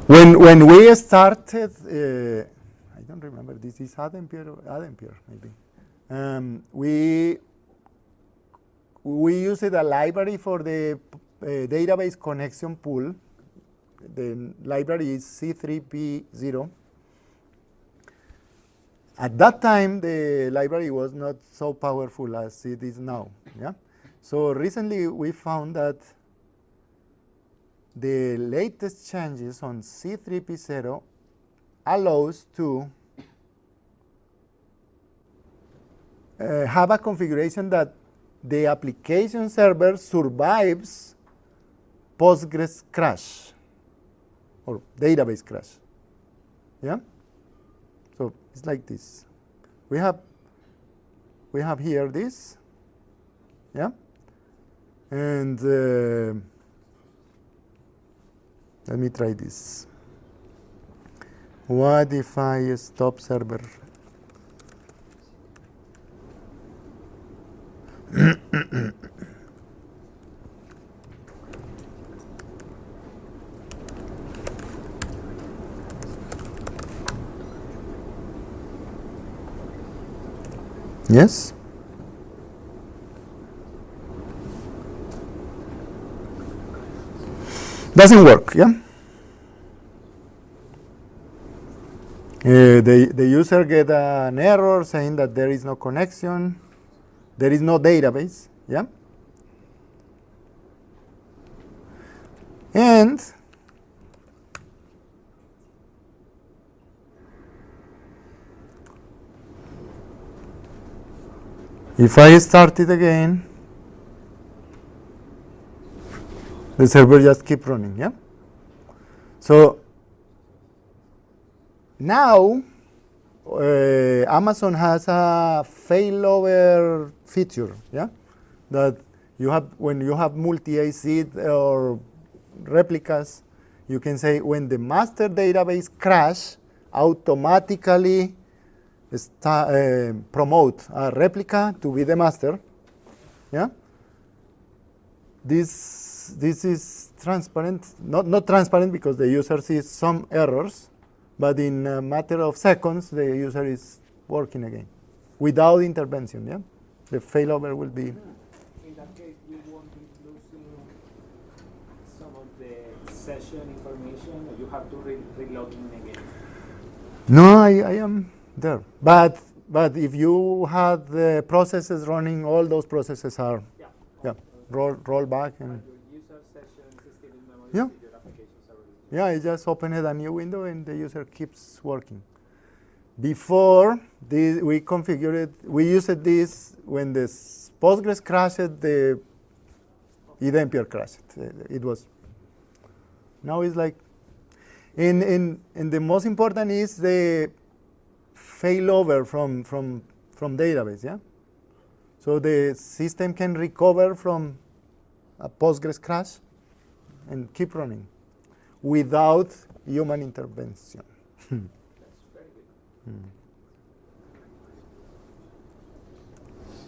when when we started, uh, I don't remember. This is Adempiere, Adempiere maybe. Um, we we used a library for the uh, database connection pool. The library is C3P0. At that time, the library was not so powerful as it is now. Yeah. So recently, we found that the latest changes on C3P0 allows to uh, have a configuration that the application server survives Postgres crash or database crash. Yeah? So it's like this. We have we have here this. Yeah? And uh, let me try this. What if I stop server? yes? Doesn't work, yeah? Uh, the, the user get an error saying that there is no connection, there is no database, yeah? And if I start it again, the server just keep running, yeah? So now uh, Amazon has a failover feature, yeah? That you have when you have multi-AZ or replicas, you can say when the master database crash, automatically uh, promote a replica to be the master. Yeah. This this is transparent, not not transparent because the user sees some errors, but in a matter of seconds the user is working again without intervention. Yeah. The failover will be. In that case, you won't be losing some of the session information, or you have to re- reload in again. No, I, I am there. But but if you had the processes running, all those processes are Yeah. yeah roll roll back and And your user sessions is still in memory. Yeah. Yeah, I just opened a new window and the user keeps working. Before this, we configured we used this when the Postgres crashed, the iDempiere crashed. Uh, It was now it's like and, and, and the most important is the failover from, from, from database, yeah? So the system can recover from a Postgres crash and keep running without human intervention. That's.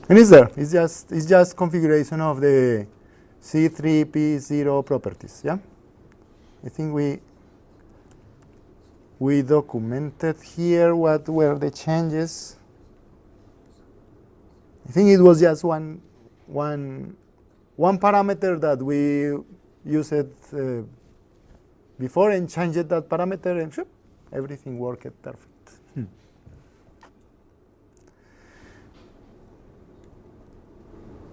And it's there. It's just it's just configuration of the C3P0 properties. Yeah. I think we we documented here what were the changes. I think it was just one one one parameter that we used uh, before and changed that parameter and shoop, everything worked perfect.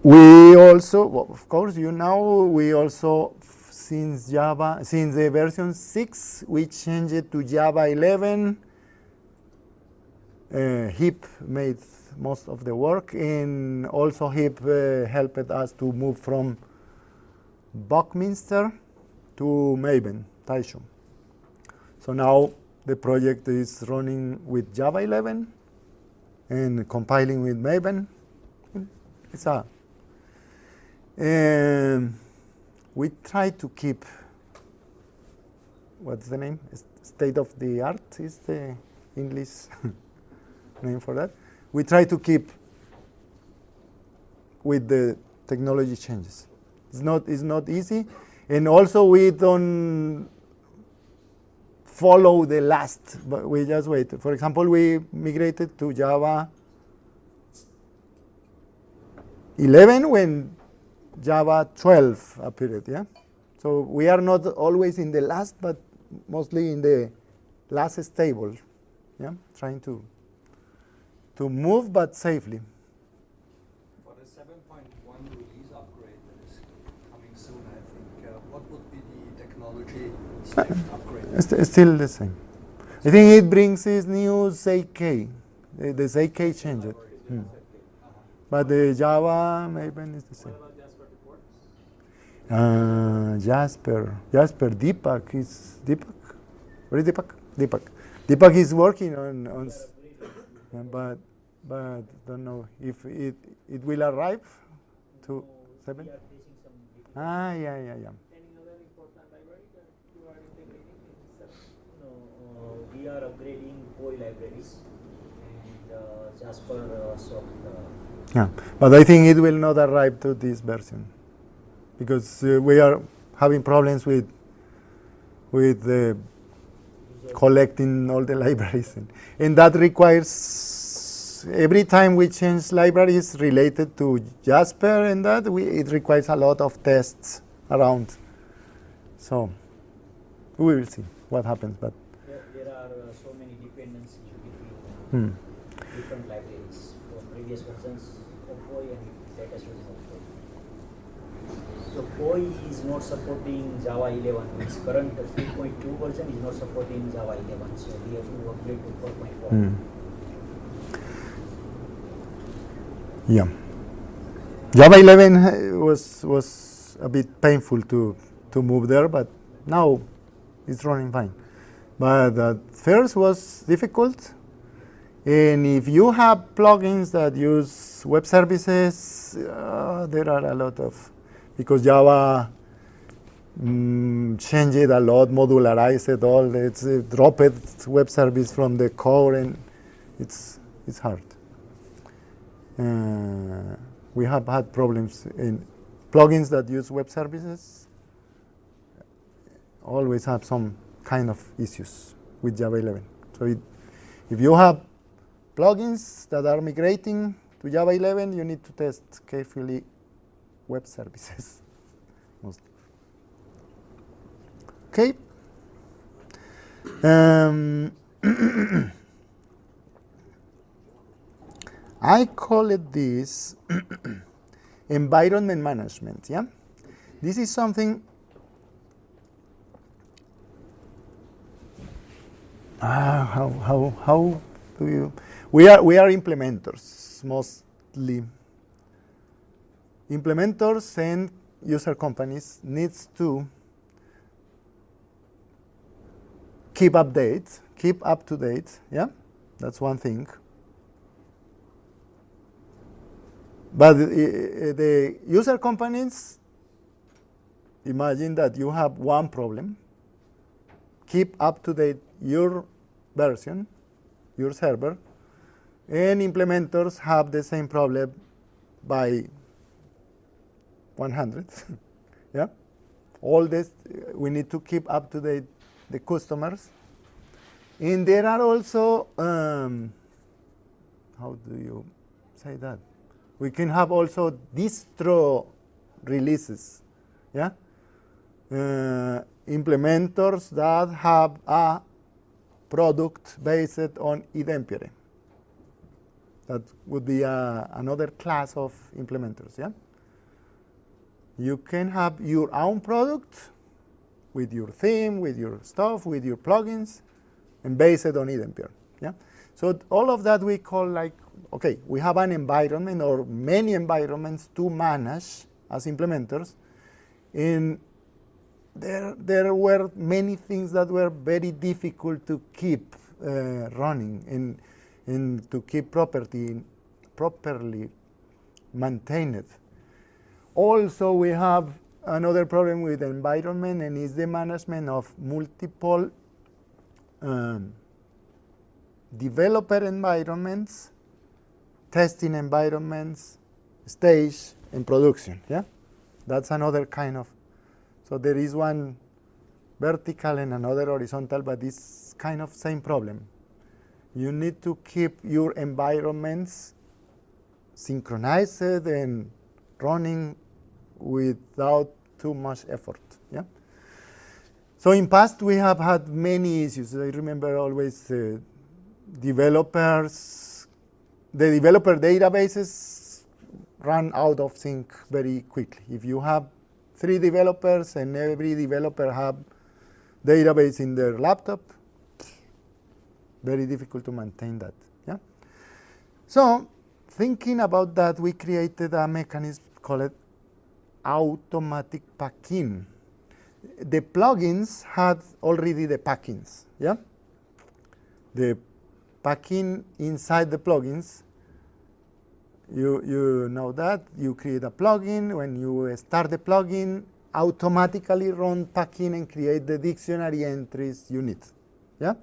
We also, well, of course, you know, we also, since Java, since the version 6, we changed it to Java 11. Uh, Hiep made most of the work, and also Hiep uh, helped us to move from Buckminster to Maven, Tycho. So now the project is running with Java 11 and compiling with Maven. It's a um, we try to keep what's the name? State of the art is the English name for that. We try to keep with the technology changes. It's not it's not easy, and also we don't follow the last, but we just wait. For example, we migrated to Java 11 when Java 12 appeared, yeah? So we are not always in the last, but mostly in the last stable, yeah? Trying to, to move, but safely. For the 7.1 release upgrade that is coming soon, I think, uh, what would be the technology stack upgrade? It's st- still the same. I think it brings this new ZK. The, ZK changed. Hmm. But the Java Maven is the same. Uh, Jasper, Jasper, Deepak is Deepak. Where is Deepak? Deepak. Deepak is working on on, but but don't know if it it will arrive to seven. Ah, yeah, yeah, yeah. Any other important library that you are integrating in this? No, uh, we are upgrading POI libraries and uh, Jasper uh, soft. Uh, Yeah, but I think it will not arrive to this version because uh, we are having problems with with uh, collecting all the libraries, and, and that requires every time we change libraries related to Jasper and that we, it requires a lot of tests around. So we will see what happens. But There, there are uh, so many dependencies between hmm. different libraries from previous versions of POI and latest version of POI. So POI is not supporting Java 11. Its current 3.2 version is not supporting Java 11. So we have to upgrade to 4.1. Hmm. Yeah. Java 11 uh, was was a bit painful to to move there, but now it's running fine. But at first was difficult, and if you have plugins that use web services, uh, there are a lot of because Java mm, changed it a lot, modularized it all. It's uh, dropped web service from the core, and it's it's hard. Uh, we have had problems in plugins that use web services. Always have some kind of issues with Java 11. So it, if you have plugins that are migrating to Java 11, you need to test carefully web services. Okay. Um, I call it this environment management. Yeah, this is something. Ah, how how how do you? We are we are implementers mostly. Implementers and user companies needs to keep update, keep up to date. Yeah, that's one thing. But the user companies imagine that you have one problem, keep up to date your version, your server, and implementers have the same problem by 100. yeah, all this we need to keep up to date the customers, and there are also um, how do you say that? We can have also distro releases, yeah? Uh, implementers that have a product based on iDempiere. That would be a, another class of implementers, yeah? You can have your own product with your theme, with your stuff, with your plugins, and based on iDempiere, yeah? So all of that we call like okay, we have an environment or many environments to manage as implementers. And there, there were many things that were very difficult to keep uh, running and, and to keep property properly maintained. Also, we have another problem with environment and is the management of multiple um, developer environments testing environments, stage, and production. Yeah, that's another kind of. So there is one vertical and another horizontal, but it's kind of same problem. You need to keep your environments synchronized and running without too much effort. Yeah. So in past we have had many issues. I remember always uh, developers the developer databases run out of sync very quickly. If you have three developers and every developer have database in their laptop, very difficult to maintain that. Yeah. So thinking about that, we created a mechanism called automatic packing. The plugins had already the packings. Yeah. The packing inside the plugins. You, you know that. You create a plugin. When you start the plugin, automatically run packing and create the dictionary entries you need. Yeah?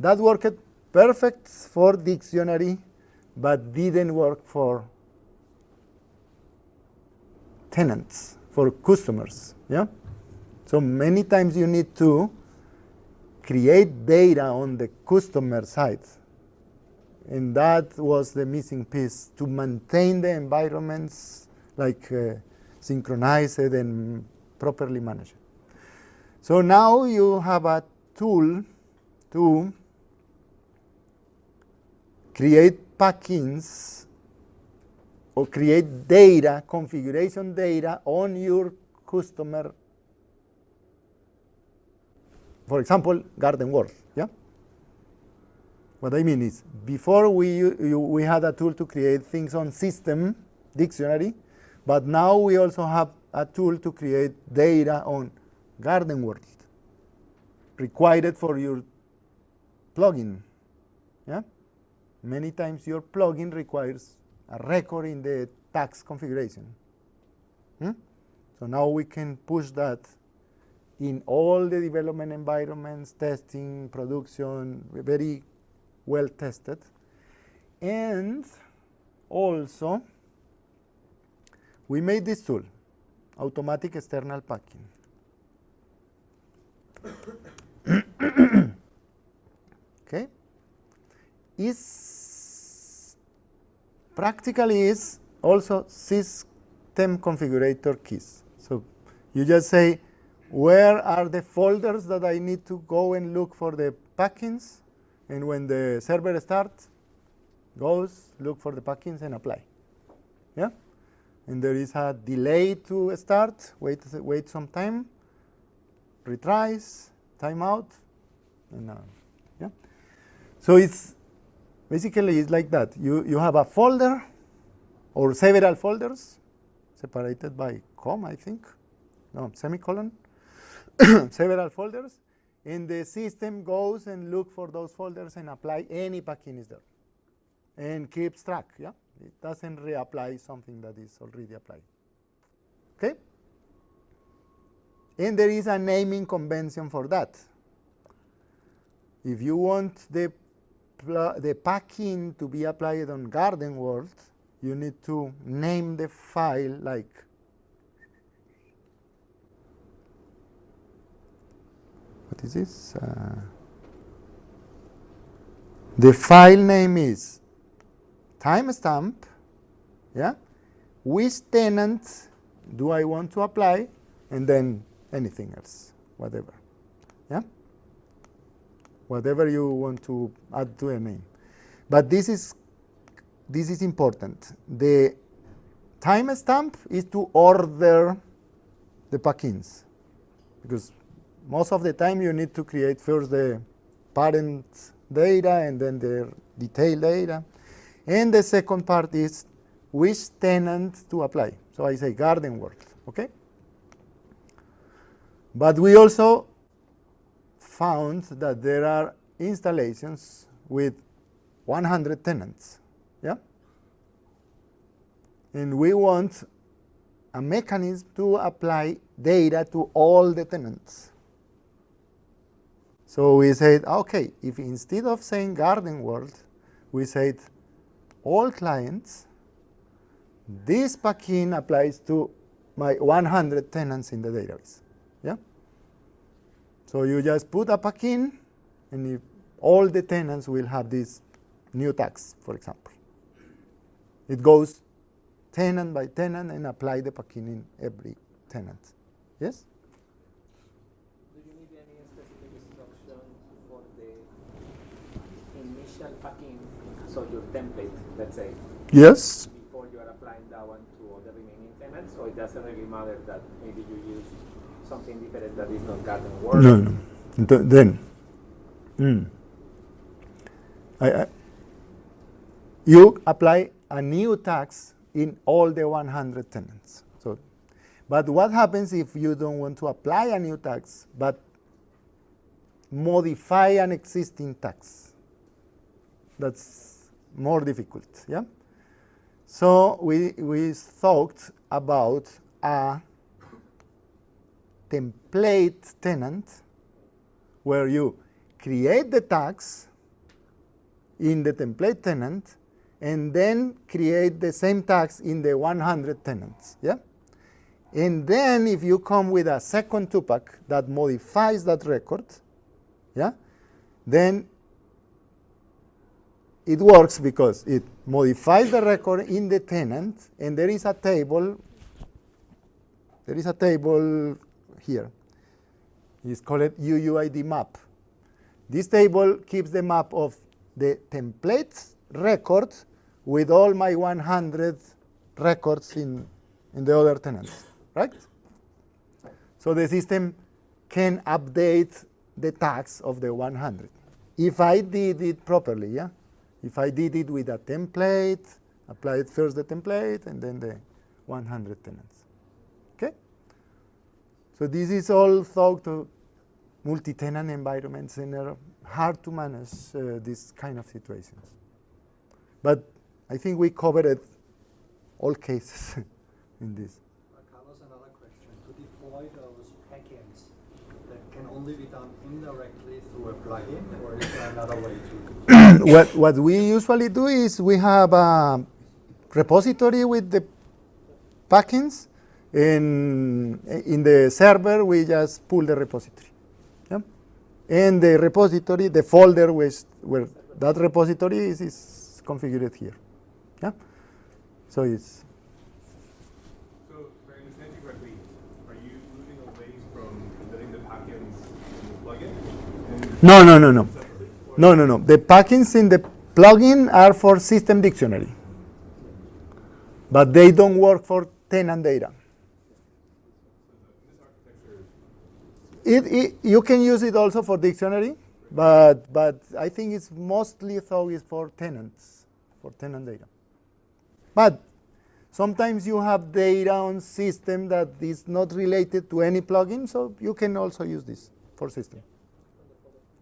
That worked perfect for dictionary, but didn't work for tenants, for customers. Yeah? So many times you need to create data on the customer side and that was the missing piece to maintain the environments like uh, synchronized and properly managed. So now you have a tool to create packings or create data, configuration data on your customer. For example, Garden World. Yeah. What I mean is, before we you, we had a tool to create things on system dictionary, but now we also have a tool to create data on Garden World, required for your plugin. Yeah. Many times your plugin requires a record in the tax configuration. Hmm? So now we can push that in all the development environments, testing, production, very well tested. And also, we made this tool, automatic external packing. okay? Is practically is also system configurator keys. So you just say, where are the folders that I need to go and look for the packings? And when the server starts, goes, look for the packings and apply. Yeah? And there is a delay to start, wait, wait some time, retries, timeout, and uh, yeah. So it's basically it's like that. You, you have a folder or several folders separated by comma, I think, no, semicolon, several folders, and the system goes and look for those folders and apply any packing is there and keeps track, yeah? It doesn't reapply something that is already applied, okay? And there is a naming convention for that. If you want the, the packing to be applied on Garden World, you need to name the file like what is this? Uh, the file name is timestamp, yeah? Which tenant do I want to apply? And then anything else, whatever, yeah? Whatever you want to add to a name. But this is, this is important. The timestamp is to order the packings because most of the time you need to create first the parent data and then the detail data. And the second part is which tenant to apply. So I say garden world, okay? But we also found that there are installations with 100 tenants, yeah? And we want a mechanism to apply data to all the tenants. So we said, okay, if instead of saying garden world, we said all clients, this packing applies to my 100 tenants in the database. So you just put a packing, and if all the tenants will have this new tax, for example. It goes tenant by tenant and apply the packing in every tenant. Yes? Do you need any specific instruction for the initial packing, so your template, let's say, Yes. before you are applying that one to all the remaining tenants, or it doesn't really matter that maybe you use something different that is not garden world? No, no. Th- then, mm. I, I, you apply a new tax in all the 100 tenants. So, but what happens if you don't want to apply a new tax, but modify an existing tax? That's more difficult, yeah? So we, we thought about a template tenant where you create the tax in the template tenant and then create the same tax in the 100 tenants. Yeah? And then if you come with a second 2Pack that modifies that record, yeah, then it works because it modifies the record in the tenant and there is a table there is a table here It's called UUID map. This table keeps the map of the template record with all my 100 records in, in the other tenants, right? So the system can update the tags of the 100. If I did it properly, yeah? If I did it with a template, applied first the template and then the 100 tenants. So this is all thought to multi-tenant environments and are hard to manage uh, these kind of situations. But I think we covered all cases in this. Uh, Carlos, another question. To deploy those packets, that can only be done indirectly through a plugin, or is there another way to? what, what we usually do is we have a repository with the packings. In, in the server, we just pull the repository. Yeah? And the repository, the folder which, where that repository is, is configured here. Yeah? So it's So, if I understand you correctly, are moving away from the packins in the plugin? No, no, no, no. No, no, no. The packings in the plugin are for system dictionary, but they don't work for tenant data. This architecture It, it, you can use it also for dictionary, but but I think it's mostly though is for tenants, for tenant data. But sometimes you have data on system that is not related to any plugin, so you can also use this for system.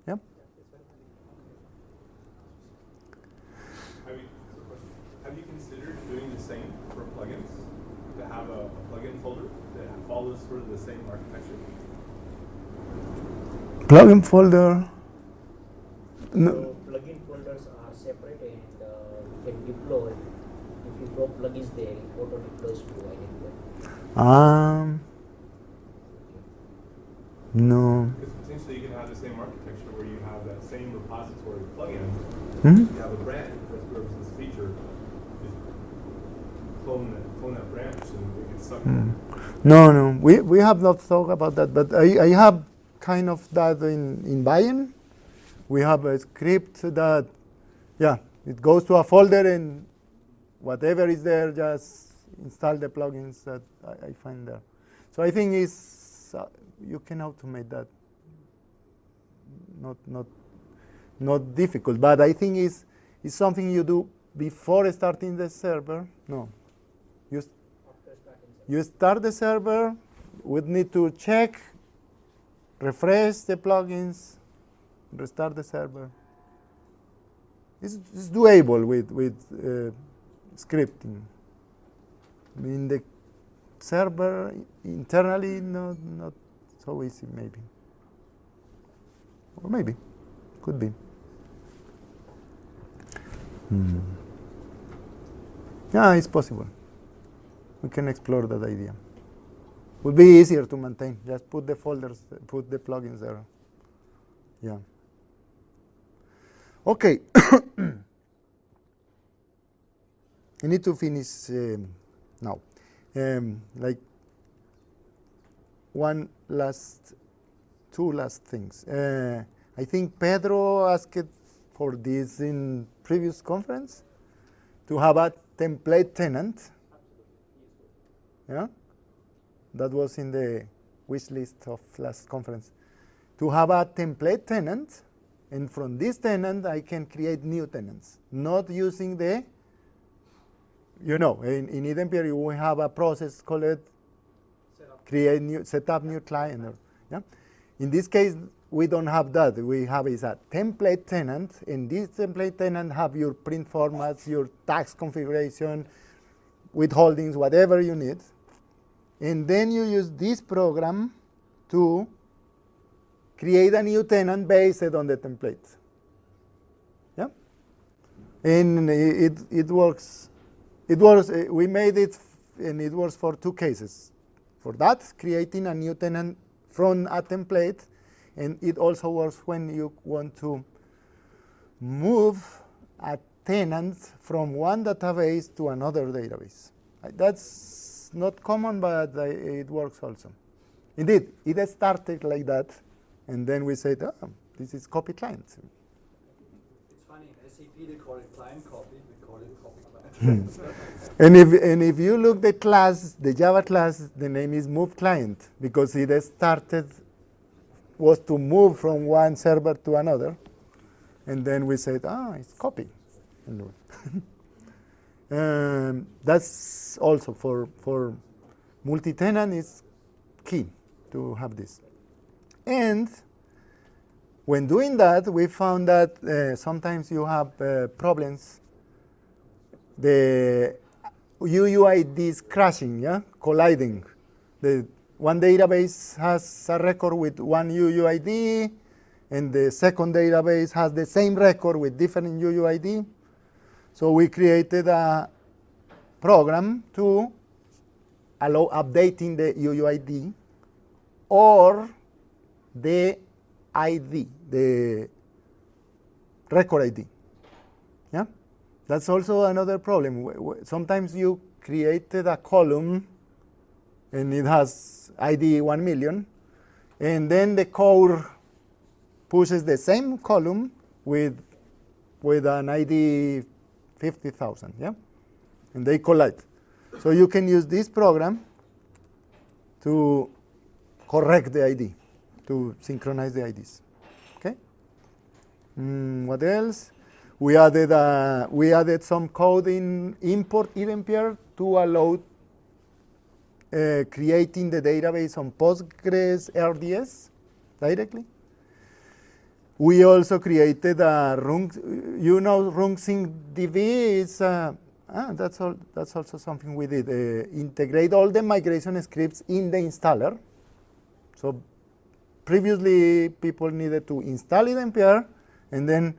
Yeah. Have you, considered doing the same for plugins? To have a, folder that follows the same architecture? Plugin folder. No. So plugin folders are separate and uh, you can deploy. If you drop plugins there, it auto deploys to identify. Um. No. Because potentially you can have the same architecture where you have that same repository of plugins. Mhm. You have a branch that represents this feature, just clone that, clone that branch and it gets sucked in. No, no, we, we have not thought about that, but I, I have kind of that in, in Bayern. We have a script that, yeah, it goes to a folder and whatever is there, just install the plugins that I, I find there. So I think it's, uh, you can automate that. Not, not, not difficult, but I think it's, it's something you do before starting the server. No, you you start the server, we need to check, refresh the plugins, restart the server. It's, it's doable with, with uh, scripting. In the server internally, not, not so easy, maybe. Or maybe, could be. Hmm. Yeah, it's possible we can explore that idea. Would be easier to maintain. Just put the folders, put the plugins there. Yeah. Okay. I need to finish um, now. Um, like one last, two last things. Uh, I think Pedro asked for this in previous conference to have a template tenant yeah? That was in the wish list of last conference. To have a template tenant, and from this tenant I can create new tenants, not using the, you know, in, in iDempiere we have a process called create new, set up new client. Or, yeah? In this case, we don't have that. We have is a template tenant, and this template tenant have your print formats, your tax configuration, withholdings, whatever you need. And then you use this program to create a new tenant based on the template. Yeah? And it, it works. It works. uh, We made it, and it works for two cases. For that, creating a new tenant from a template, and it also works when you want to move a tenant from one database to another database. That's not common, but it works also. Indeed, it started like that, and then we said, oh, this is copy client. It's funny, in SAP they call it client copy, we call it copy client. And if, and if you look the class, the Java class, the name is move client because it started, was to move from one server to another. And then we said, ah, it's copy. Um, that's also for, for multi-tenant is key to have this. And when doing that, we found that uh, sometimes you have uh, problems. The UUID is crashing, yeah, colliding. The one database has a record with one UUID, and the second database has the same record with different UUID. So we created a program to allow updating the UUID or the ID, the record ID. Yeah, that's also another problem. Sometimes you created a column and it has ID 1 million, and then the core pushes the same column with with an ID 50,000, yeah? And they collide. So you can use this program to correct the ID, to synchronize the IDs. Okay. Mm, what else? We added uh, we added some code in import event to allow uh, creating the database on Postgres RDS directly. We also created a run, you know, RunSync DB is uh, ah, that's all. That's also something we did. Uh, integrate all the migration scripts in the installer. So previously, people needed to install iDempiere and then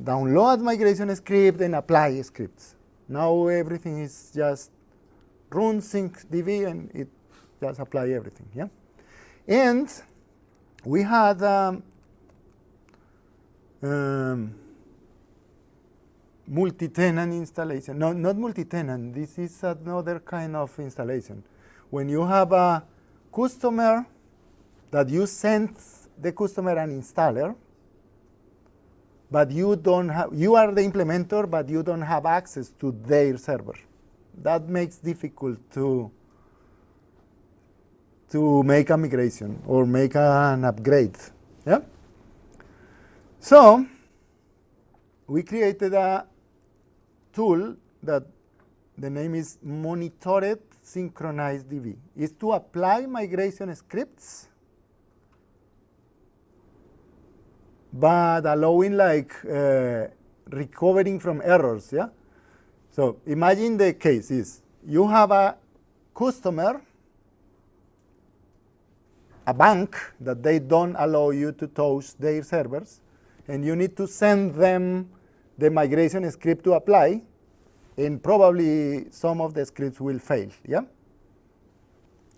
download migration script and apply scripts. Now everything is just run sync db and it just apply everything. Yeah, and we had um, um, multi-tenant installation. No, not multi-tenant. This is another kind of installation. When you have a customer that you send the customer an installer, but you don't have, you are the implementer, but you don't have access to their server. That makes difficult to to make a migration or make an upgrade. Yeah. So we created a tool that the name is monitored synchronized DB. Is to apply migration scripts but allowing like uh, recovering from errors, yeah? So imagine the case is you have a customer, a bank that they don't allow you to touch their servers, and you need to send them the migration script to apply, and probably some of the scripts will fail, yeah?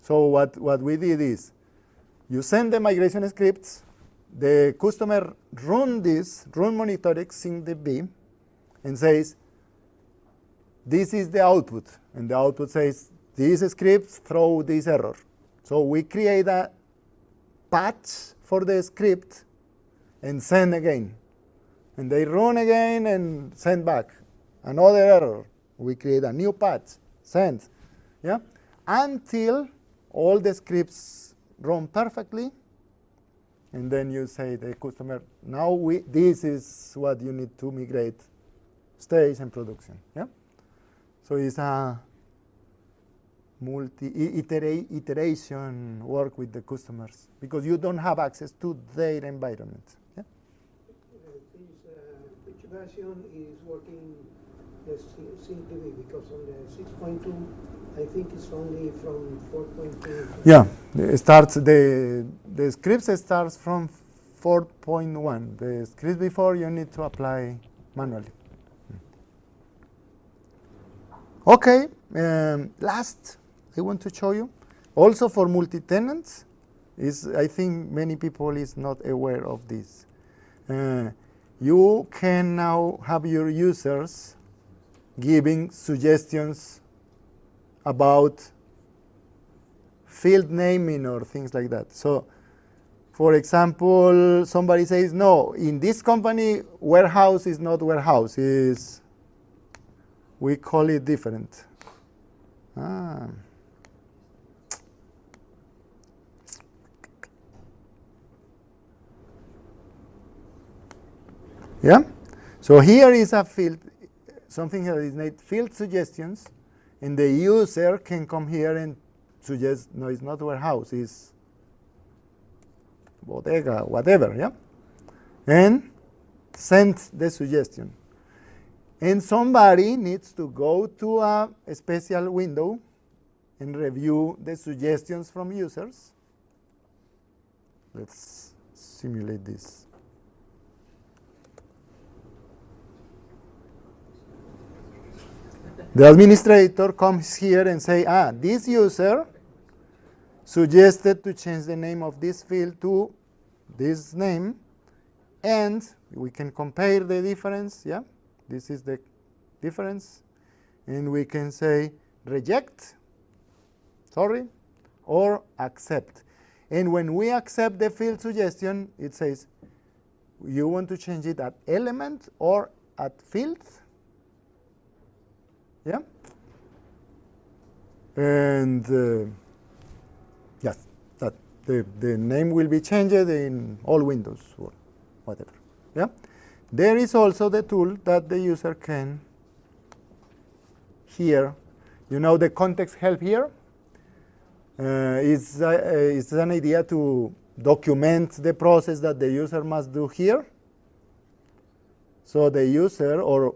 So what, what we did is you send the migration scripts, the customer run this, run monitoring beam, and says, this is the output. And the output says, these scripts throw this error. So we create a patch for the script and send again. And they run again and send back. Another error. We create a new patch, send. Yeah? Until all the scripts run perfectly and then you say the customer, now we, this is what you need to migrate stage and production. Yeah. So it's a multi iteration work with the customers because you don't have access to their environment. Yeah. Uh, this, uh, version is working the because on the 6.2 I think it's only from 4.2. Yeah, it starts the the scripts starts from 4.1. The scripts before you need to apply manually. Okay, um, last I want to show you also for multi-tenants is I think many people is not aware of this. Uh, you can now have your users giving suggestions about field naming or things like that. So for example, somebody says, no, in this company, warehouse is not warehouse, is we call it different. Ah. Yeah? So here is a field, something that is named field suggestions, and the user can come here and suggest, no, it's not warehouse, it's bodega, whatever, yeah? And send the suggestion. And somebody needs to go to a, a special window and review the suggestions from users. Let's simulate this. The administrator comes here and say, ah, this user suggested to change the name of this field to this name, and we can compare the difference, yeah? This is the difference, and we can say reject, sorry, or accept. And when we accept the field suggestion, it says, you want to change it at element or at field? Yeah? And uh, yes, that the, the name will be changed in all windows or whatever. Yeah? There is also the tool that the user can here. You know the context help here? Uh, is, uh, is an idea to document the process that the user must do here. So the user, or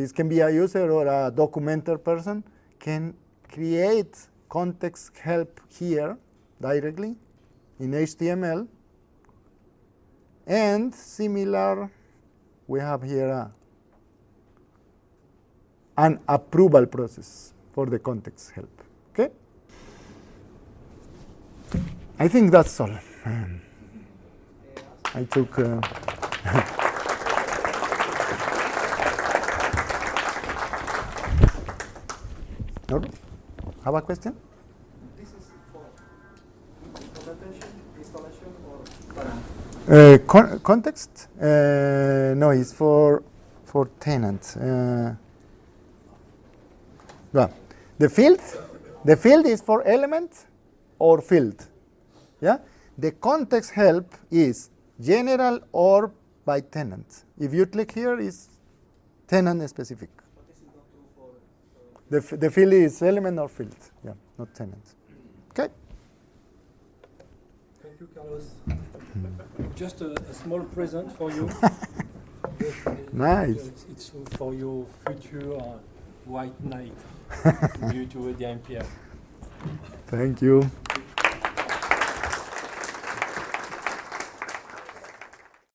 this can be a user or a documenter person, can create context help here directly in HTML. And similar, we have here a, an approval process for the context help. Okay? I think that's all. I took. Uh, no? Have a question? This is for installation, or Uh, con context? Uh, no, it's for for tenant. Uh, well, the field, the field is for element or field. Yeah. The context help is general or by tenant. If you click here, is tenant specific. The f the field is element or field. Yeah, not tenant. Okay. Thank you, Carlos. Just a, a small present for you. Nice. It's, it's for your future uh, white knight due to the IMPR. Thank you.